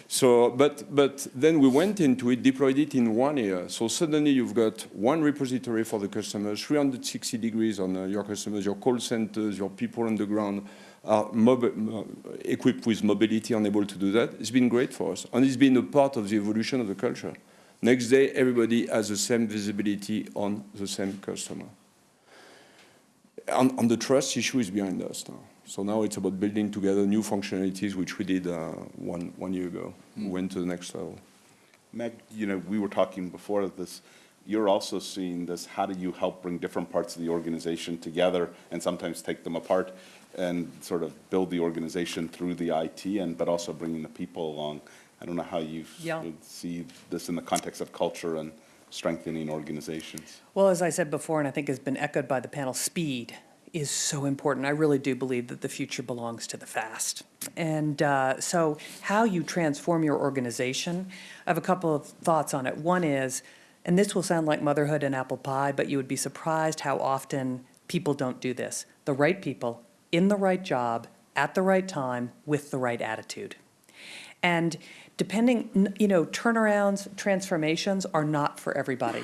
S3: So, but, but then we went into it, deployed it in one year. So suddenly you've got one repository for the customers, 360 degrees on uh, your customers, your call centers, your people on the ground are uh, equipped with mobility and able to do that. It's been great for us. And it's been a part of the evolution of the culture. Next day, everybody has the same visibility on the same customer. And, and the trust issue is behind us now. So now it's about building together new functionalities, which we did uh, one, one year ago. We went to the next level.
S1: Meg, you know, we were talking before of this, you're also seeing this, how do you help bring different parts of the organization together and sometimes take them apart and sort of build the organization through the IT and, but also bringing the people along? I don't know how you
S5: Yeah.
S1: would see this in the context of culture and strengthening organizations.
S5: Well, as I said before, and I think has been echoed by the panel, speed is so important. I really do believe that the future belongs to the fast. And uh, so how you transform your organization, I have a couple of thoughts on it. One is, and this will sound like motherhood and apple pie, but you would be surprised how often people don't do this. The right people, in the right job, at the right time, with the right attitude. And depending, you know, turnarounds, transformations are not for everybody.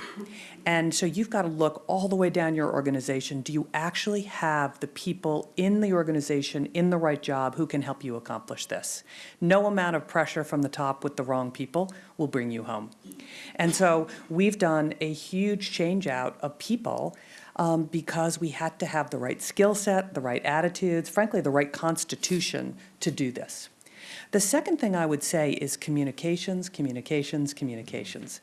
S5: And so you've got to look all the way down your organization. Do you actually have the people in the organization in the right job who can help you accomplish this? No amount of pressure from the top with the wrong people will bring you home. And so we've done a huge change out of people um, because we had to have the right skill set, the right attitudes, frankly, the right constitution to do this. The second thing I would say is communications, communications, communications.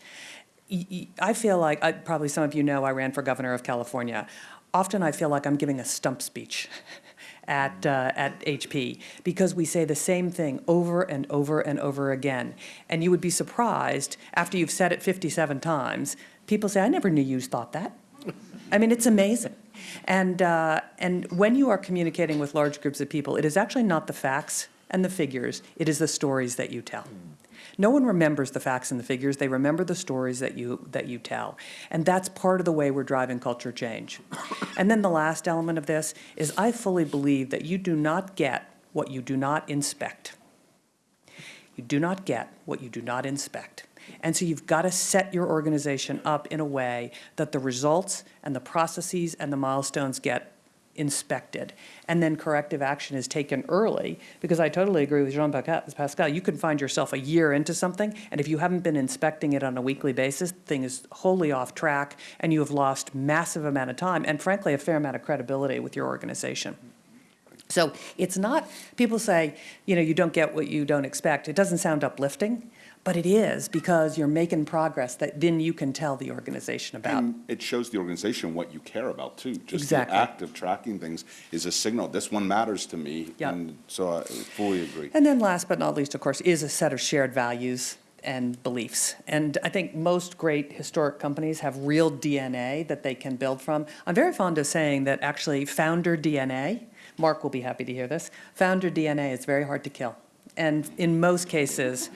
S5: I feel like, I- probably some of you know, I ran for governor of California. Often I feel like I'm giving a stump speech at, uh, at HP because we say the same thing over and over and over again. And you would be surprised, after you've said it 57 times, people say, I never knew you thought that. I mean, it's amazing. And, uh, and when you are communicating with large groups of people, it is actually not the facts and the figures, it is the stories that you tell. No one remembers the facts and the figures, they remember the stories that you, that you tell. And that's part of the way we're driving culture change. And then the last element of this is I fully believe that you do not get what you do not inspect. You do not get what you do not inspect. And so you've got to set your organization up in a way that the results and the processes and the milestones get inspected. And then corrective action is taken early, because I totally agree with Jean Pascal. You can find yourself a year into something, and if you haven't been inspecting it on a weekly basis, the thing is wholly off track, and you have lost massive amount of time, and frankly, a fair amount of credibility with your organization. So it's not, people say, you know, you don't get what you don't expect. It doesn't sound uplifting, but it is because you're making progress that then you can tell the organization about.
S1: And it shows the organization what you care about too. Just the act of tracking things is a signal, this one matters to me.
S5: Yep.
S1: And so I fully agree.
S5: And then last but not least, of course, is a set of shared values and beliefs. And I think most great historic companies have real DNA that they can build from. I'm very fond of saying that actually founder DNA, Marc will be happy to hear this, founder DNA is very hard to kill. And in most cases,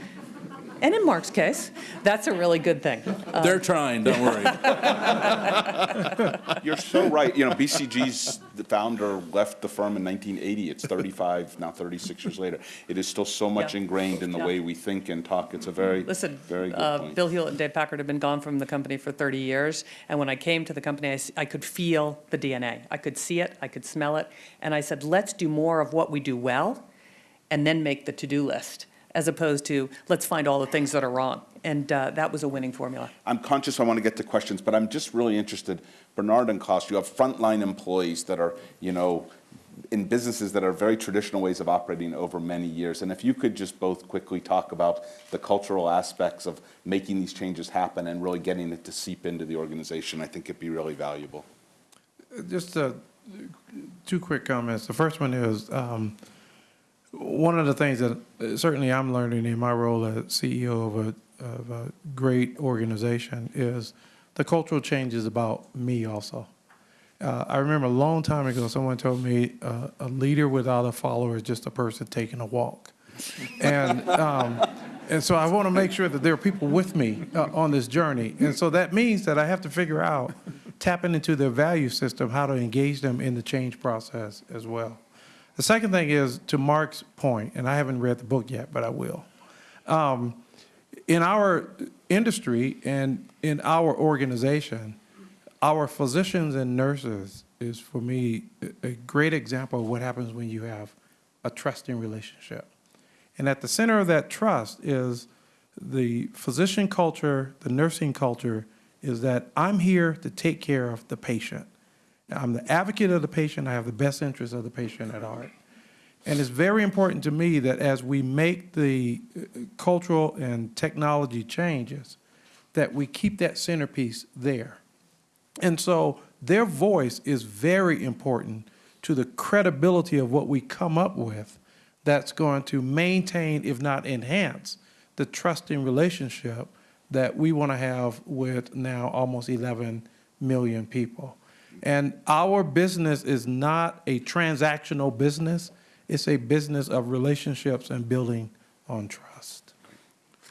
S5: and in Marc's case, that's a really good thing.
S6: They're trying, don't worry.
S1: You're so right. You know, BCG's the founder left the firm in 1980. It's 35, now 36 years later. It is still so much
S5: Yeah.
S1: ingrained in the
S5: Yeah.
S1: way we think and talk. It's a very,
S5: Listen,
S1: very good
S5: uh,
S1: point.
S5: Bill Hewlett and Dave Packard have been gone from the company for 30 years, and when I came to the company, I could feel the DNA. I could see it, I could smell it, and I said, let's do more of what we do well, and then make the to-do list, as opposed to, let's find all the things that are wrong. And uh, that was a winning formula.
S1: I'm conscious I want to get to questions, but I'm just really interested, Bernard and Klaus, you have frontline employees that are, you know, in businesses that are very traditional ways of operating over many years. And if you could just both quickly talk about the cultural aspects of making these changes happen and really getting it to seep into the organization, I think it'd be really valuable.
S4: Just uh, two quick comments. The first one is, um, one of the things that uh, certainly I'm learning in my role as CEO of a, of a great organization is the cultural change is about me also. Uh, I remember a long time ago, someone told me uh, a leader without a follower is just a person taking a walk. And, um, and so I want to make sure that there are people with me uh, on this journey. And so that means that I have to figure out, tapping into their value system, how to engage them in the change process as well. The second thing is, to Marc's point, and I haven't read the book yet, but I will. Um, in our industry and in our organization, our physicians and nurses is, for me, a- a great example of what happens when you have a trusting relationship. And at the center of that trust is the physician culture, the nursing culture, is that I'm here to take care of the patient. I'm the advocate of the patient, I have the best interest of the patient at heart. And it's very important to me that as we make the uh, cultural and technology changes, that we keep that centerpiece there. And so their voice is very important to the credibility of what we come up with that's going to maintain, if not enhance, the trusting relationship that we want to have with now almost 11 million people. And our business is not a transactional business, it's a business of relationships and building on trust.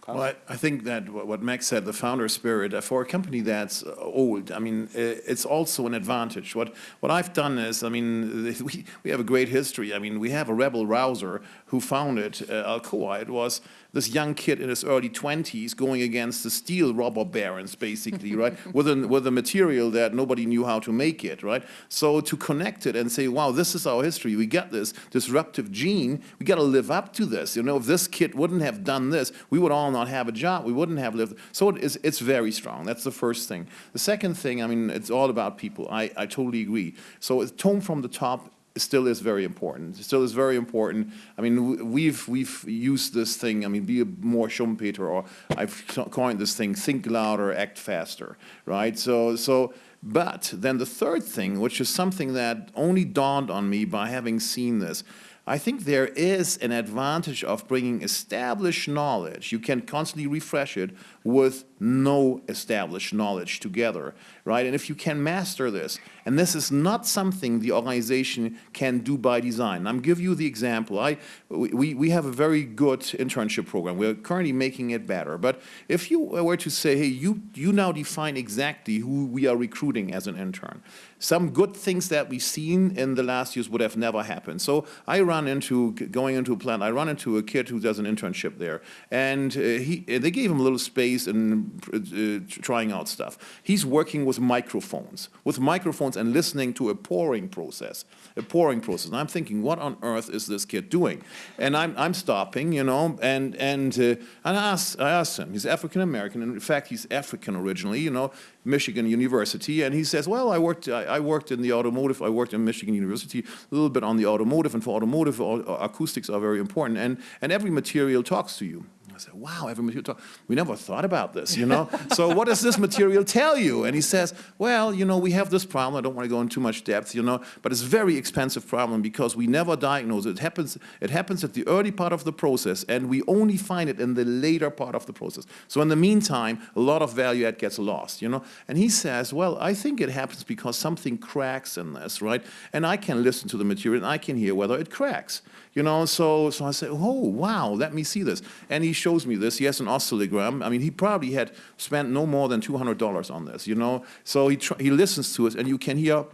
S2: Well, I, I think that what what Max said, the founder spirit, uh, for a company that's uh, old, I mean, it's also an advantage. What, what I've done is, I mean, we, we have a great history. I mean, we have a rebel rouser who founded uh, Alcoa. It was this young kid in his early 20s going against the steel robber barons, basically, right? With a, with a material that nobody knew how to make it, right? So to connect it and say, wow, this is our history. We got this disruptive gene. We got to live up to this. You know, if this kid wouldn't have done this, we would all not have a job. We wouldn't have lived. So it is, it's very strong. That's the first thing. The second thing, I mean, it's all about people. I, I totally agree. So it's tone from the top still is very important. It still is very important. I mean, we've we've used this thing. I mean, be a more Schumpeter, or I've coined this thing: think louder, act faster. Right. So so. But then the third thing, which is something that only dawned on me by having seen this, I think there is an advantage of bringing established knowledge. You can constantly refresh it with no established knowledge together, right? And if you can master this, and this is not something the organization can do by design. I'm give you the example. I, we, we have a very good internship program. We're currently making it better. But if you were to say, hey, you, you now define exactly who we are recruiting as an intern, some good things that we've seen in the last years would have never happened. So I run into, going into a plant, I run into a kid who does an internship there. And uh, he, they gave him a little space and uh, trying out stuff. He's working with microphones, with microphones and listening to a pouring process, a pouring process. And I'm thinking, what on earth is this kid doing? And I'm, I'm stopping, you know, and, and, uh, and I, asked, I asked him, he's African American, and in fact, he's African originally, you know, Michigan University, and he says, well, I worked, I, I worked in the automotive, I worked in Michigan University, a little bit on the automotive, and for automotive, au- acoustics are very important, and, and every material talks to you. I said, wow, every material. We never thought about this, you know? so what does this material tell you? And he says, well, you know, we have this problem. I don't want to go into too much depth, you know, but it's a very expensive problem because we never diagnose it. It happens, it happens at the early part of the process, and we only find it in the later part of the process. So in the meantime, a lot of value add gets lost, you know? And he says, well, I think it happens because something cracks in this, right? And I can listen to the material, and I can hear whether it cracks. You know, so so I said, oh wow, let me see this. And he shows me this. He has an oscillogram. I mean, he probably had spent no more than two hundred dollars on this. You know, so he he listens to it, and you can hear,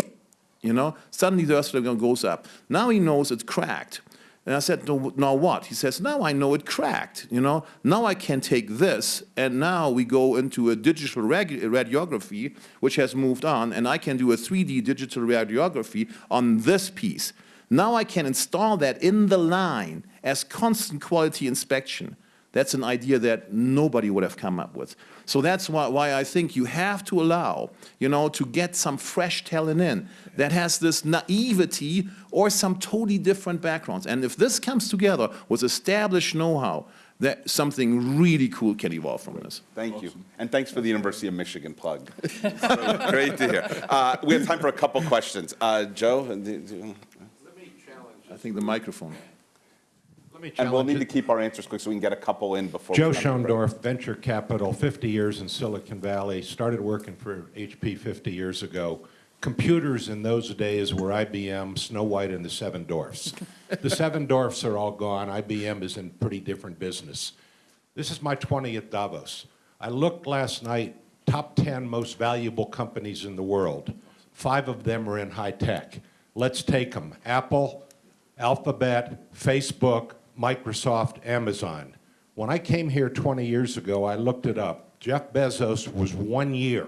S2: you know, suddenly the oscillogram goes up. Now he knows it's cracked. And I said, no, now what? He says, now I know it cracked, you know. Now I can take this, and now we go into a digital radi- radiography, which has moved on, and I can do a 3D digital radiography on this piece. Now I can install that in the line as constant quality inspection. That's an idea that nobody would have come up with. So that's why, why I think you have to allow, you know, to get some fresh talent in that has this naivety or some totally different backgrounds. And if this comes together with established know-how, that something really cool can evolve from this.
S1: Thank you. And thanks for the University of Michigan plug. Great great to hear. Uh, We have time for a couple questions. Uh, Joe? and the- the-
S2: I think the microphone.
S1: And we'll need to keep our answers quick so we can get a couple in before.
S7: Joe
S1: we run out of break.
S7: Schoendorf, Venture Capital, 50 years in Silicon Valley, started working for HP 50 years ago. Computers in those days were IBM, Snow White, and the Seven Dwarfs. The Seven Dwarfs are all gone. IBM is in pretty different business. This is my 20th Davos. I looked last night, top 10 most valuable companies in the world. Five of them are in high tech. Let's take them. Apple, Alphabet, Facebook, Microsoft, Amazon. When I came here 20 years ago, I looked it up. Jeff Bezos was one year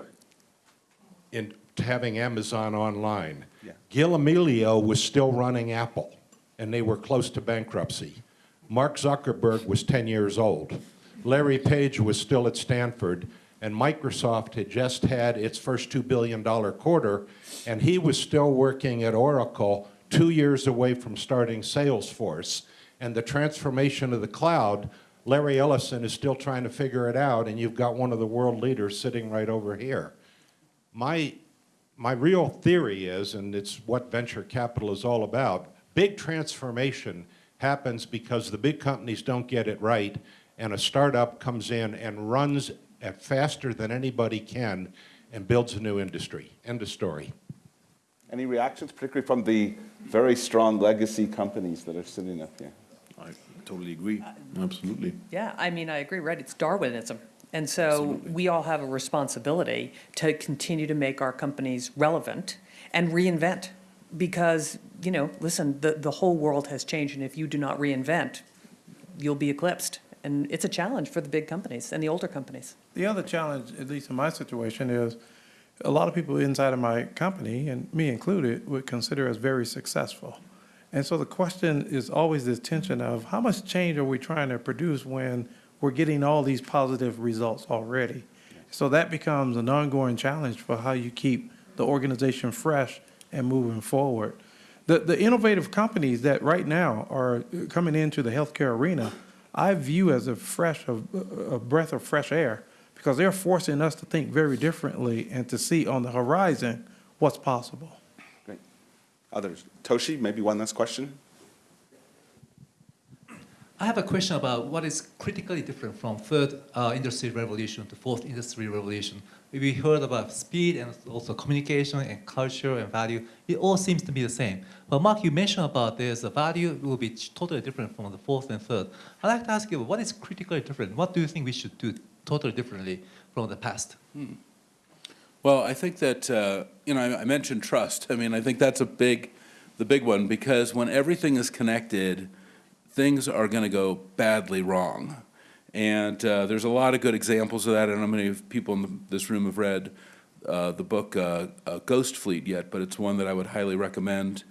S7: in having Amazon online.
S1: Yeah.
S7: Gil Amelio was still running Apple, and they were close to bankruptcy. Mark Zuckerberg was 10 years old. Larry Page was still at Stanford, and Microsoft had just had its first $2 billion quarter, and he was still working at Oracle two years away from starting Salesforce. And the transformation of the cloud, Larry Ellison is still trying to figure it out, and you've got one of the world leaders sitting right over here. My, my real theory is, and it's what venture capital is all about, big transformation happens because the big companies don't get it right, and a startup comes in and runs faster than anybody can and builds a new industry. End of story.
S1: Any reactions, particularly from the very strong legacy companies that are sitting up here?
S2: I totally agree, absolutely.
S5: Yeah, I mean, I agree, right, it's Darwinism. And so we all have a responsibility to continue to make our companies relevant and reinvent. Because, you know, listen, the, the whole world has changed, and if you do not reinvent, you'll be eclipsed. And it's a challenge for the big companies and the older companies.
S4: The other challenge, at least in my situation, is a lot of people inside of my company, and me included, would consider us very successful. And so the question is always this tension of how much change are we trying to produce when we're getting all these positive results already? So that becomes an ongoing challenge for how you keep the organization fresh and moving forward. The, the innovative companies that right now are coming into the healthcare arena, I view as a fresh, a a breath of fresh air, because they're forcing us to think very differently and to see on the horizon what's possible.
S1: Great. Others? Toshi, maybe one last question?
S8: I have a question about what is critically different from third uh, industry revolution to fourth industry revolution. We heard about speed and also communication and culture and value. It all seems to be the same. But Marc, you mentioned about this, the value will be totally different from the fourth and third. I'd like to ask you, what is critically different? What do you think we should do totally differently from the past?
S6: Well, I think that, uh, you know, I I mentioned trust. I mean, I think that's a big, the big one, because when everything is connected, things are going to go badly wrong. And uh, there's a lot of good examples of that. I don't know how many people in this room have read uh, the book uh, uh, Ghost Fleet yet, but it's one that I would highly recommend.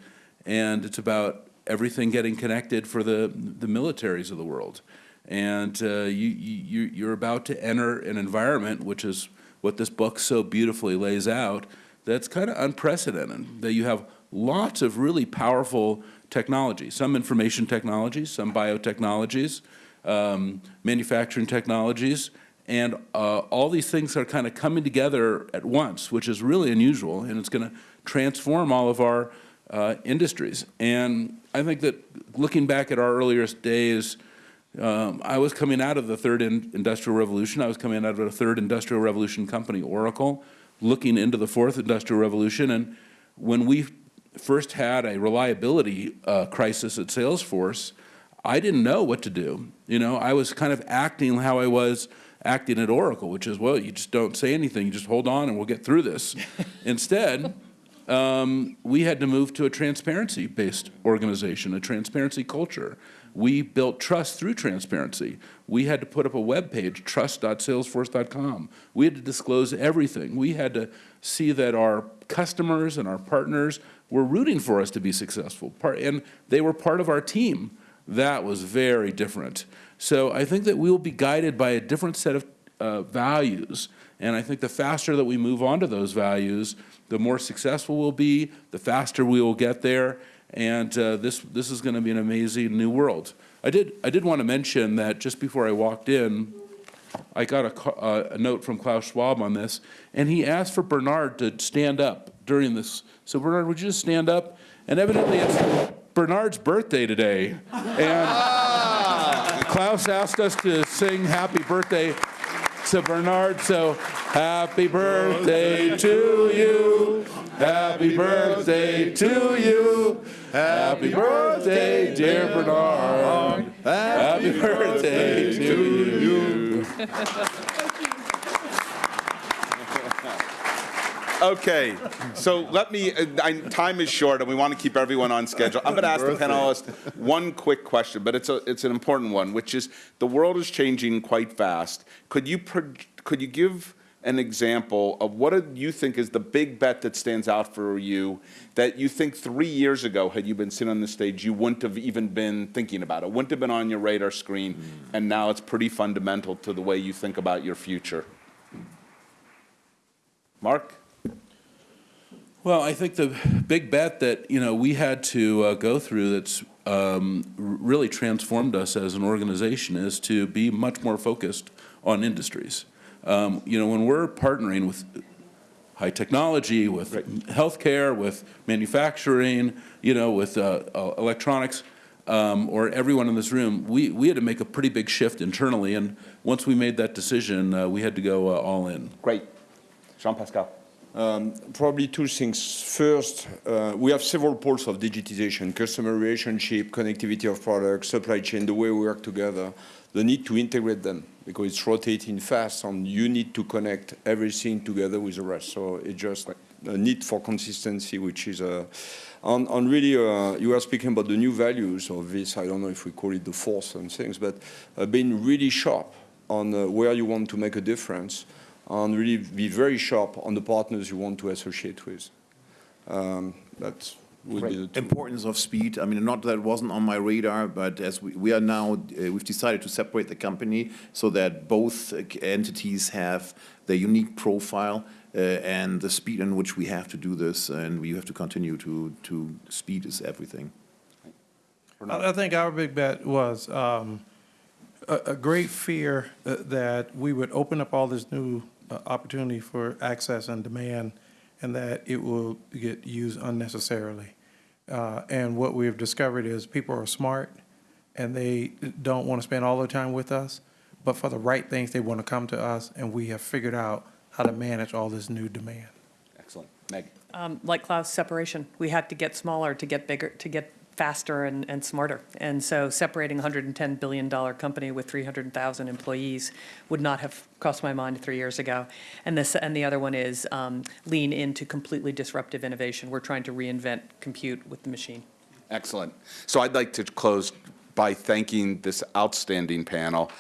S6: And it's about everything getting connected for the, the militaries of the world. And uh, you, you, you're about to enter an environment, which is what this book so beautifully lays out, that's kind of unprecedented, that you have lots of really powerful technologies, some information technologies, some biotechnologies, um, manufacturing technologies, and uh, all these things are kind of coming together at once, which is really unusual, and it's going to transform all of our uh, industries. And I think that looking back at our earliest days, um, I was coming out of the third in industrial revolution. I was coming out of a third industrial revolution company, Oracle, looking into the fourth industrial revolution. And when we first had a reliability uh, crisis at Salesforce, I didn't know what to do. You know, I was kind of acting how I was acting at Oracle, which is, well, you just don't say anything, you just hold on and we'll get through this. Instead, um, we had to move to a transparency-based organization, a transparency culture. We built trust through transparency. We had to put up a web page, trust.salesforce.com. We had to disclose everything. We had to see that our customers and our partners were rooting for us to be successful, and they were part of our team. That was very different. So I think that we will be guided by a different set of uh, values, and I think the faster that we move on to those values, the more successful we'll be, the faster we will get there, and uh, this, this is going to be an amazing new world. I did, I did want to mention that just before I walked in, I got a, uh, a note from Klaus Schwab on this, and he asked for Bernard to stand up during this. So Bernard, would you just stand up? And evidently it's Bernard's birthday today. And Klaus asked us to sing happy birthday to Bernard, so happy birthday to you. Happy birthday to you. Happy birthday, dear Bernard. Happy birthday to you.
S1: Okay, so let me, uh, I, time is short and we want to keep everyone on schedule. I'm going to ask the panelists one quick question, but it's a, it's an important one, which is, the world is changing quite fast. Could you, could you give an example of what do you think is the big bet that stands out for you that you think three years ago, had you been sitting on the stage, you wouldn't have even been thinking about it, wouldn't have been on your radar screen, and now it's pretty fundamental to the way you think about your future? Marc?
S6: Well, I think the big bet that, you know, we had to uh, go through that's um, really transformed us as an organization is to be much more focused on industries. Um, You know, when we're partnering with high technology, with healthcare, with manufacturing, you know, with uh, uh, electronics, um, or everyone in this room, we, we had to make a pretty big shift internally, and once we made that decision, uh, we had to go uh, all in.
S1: Great. Jean-Pascal?
S3: Um, Probably two things. First, uh, we have several poles of digitization, customer relationship, connectivity of products, supply chain, the way we work together, the need to integrate them because it's rotating fast and you need to connect everything together with the rest. So it's just a need for consistency, which is a, and, and really, uh, you are speaking about the new values of this, I don't know if we call it the force and things, but uh, being really sharp on uh, where you want to make a difference and really be very sharp on the partners you want to associate with. Um, that would be the two.
S2: Importance of speed, I mean, not that it wasn't on my radar, but as we, we are now, uh, we've decided to separate the company so that both uh, entities have their unique profile uh, and the speed in which we have to do this, and we have to continue to, to, speed is everything.
S4: I I think our big bet was um, a a great fear uh, that we would open up all this new uh, opportunity for access and demand, and that it will get used unnecessarily. Uh, And what we've discovered is people are smart, and they don't want to spend all their time with us, but for the right things, they want to come to us, and we have figured out how to manage all this new demand.
S1: Excellent. Meg?
S5: Um, Like Klaus, separation. We had to get smaller to get bigger, to get faster and, and smarter. And so separating a $110 billion company with 300,000 employees would not have crossed my mind three years ago. And this, and the other one is um, lean into completely disruptive innovation. We're trying to reinvent compute with the machine.
S1: Excellent. So I'd like to close by thanking this outstanding panel.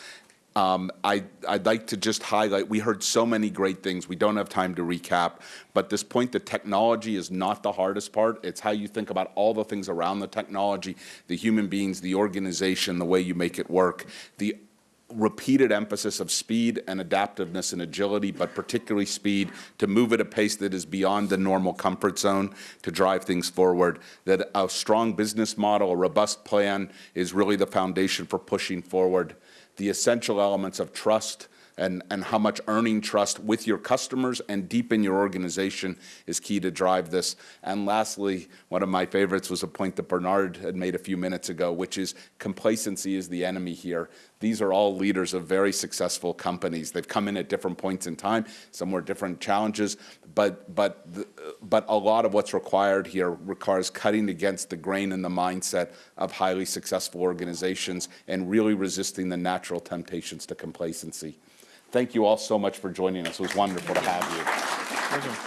S1: Um, I, I'd like to just highlight, we heard so many great things. We don't have time to recap, but this point that technology is not the hardest part. It's how you think about all the things around the technology, the human beings, the organization, the way you make it work, the repeated emphasis of speed and adaptiveness and agility, but particularly speed to move at a pace that is beyond the normal comfort zone to drive things forward. That a strong business model, a robust plan is really the foundation for pushing forward. The essential elements of trust and, and how much earning trust with your customers and deep in your organization is key to drive this. And lastly, one of my favorites was a point that Bernard had made a few minutes ago, which is complacency is the enemy here. These are all leaders of very successful companies. They've come in at different points in time, some were different challenges, but, but, but a lot of what's required here requires cutting against the grain and the mindset of highly successful organizations and really resisting the natural temptations to complacency. Thank you all so much for joining us. It was wonderful to have you.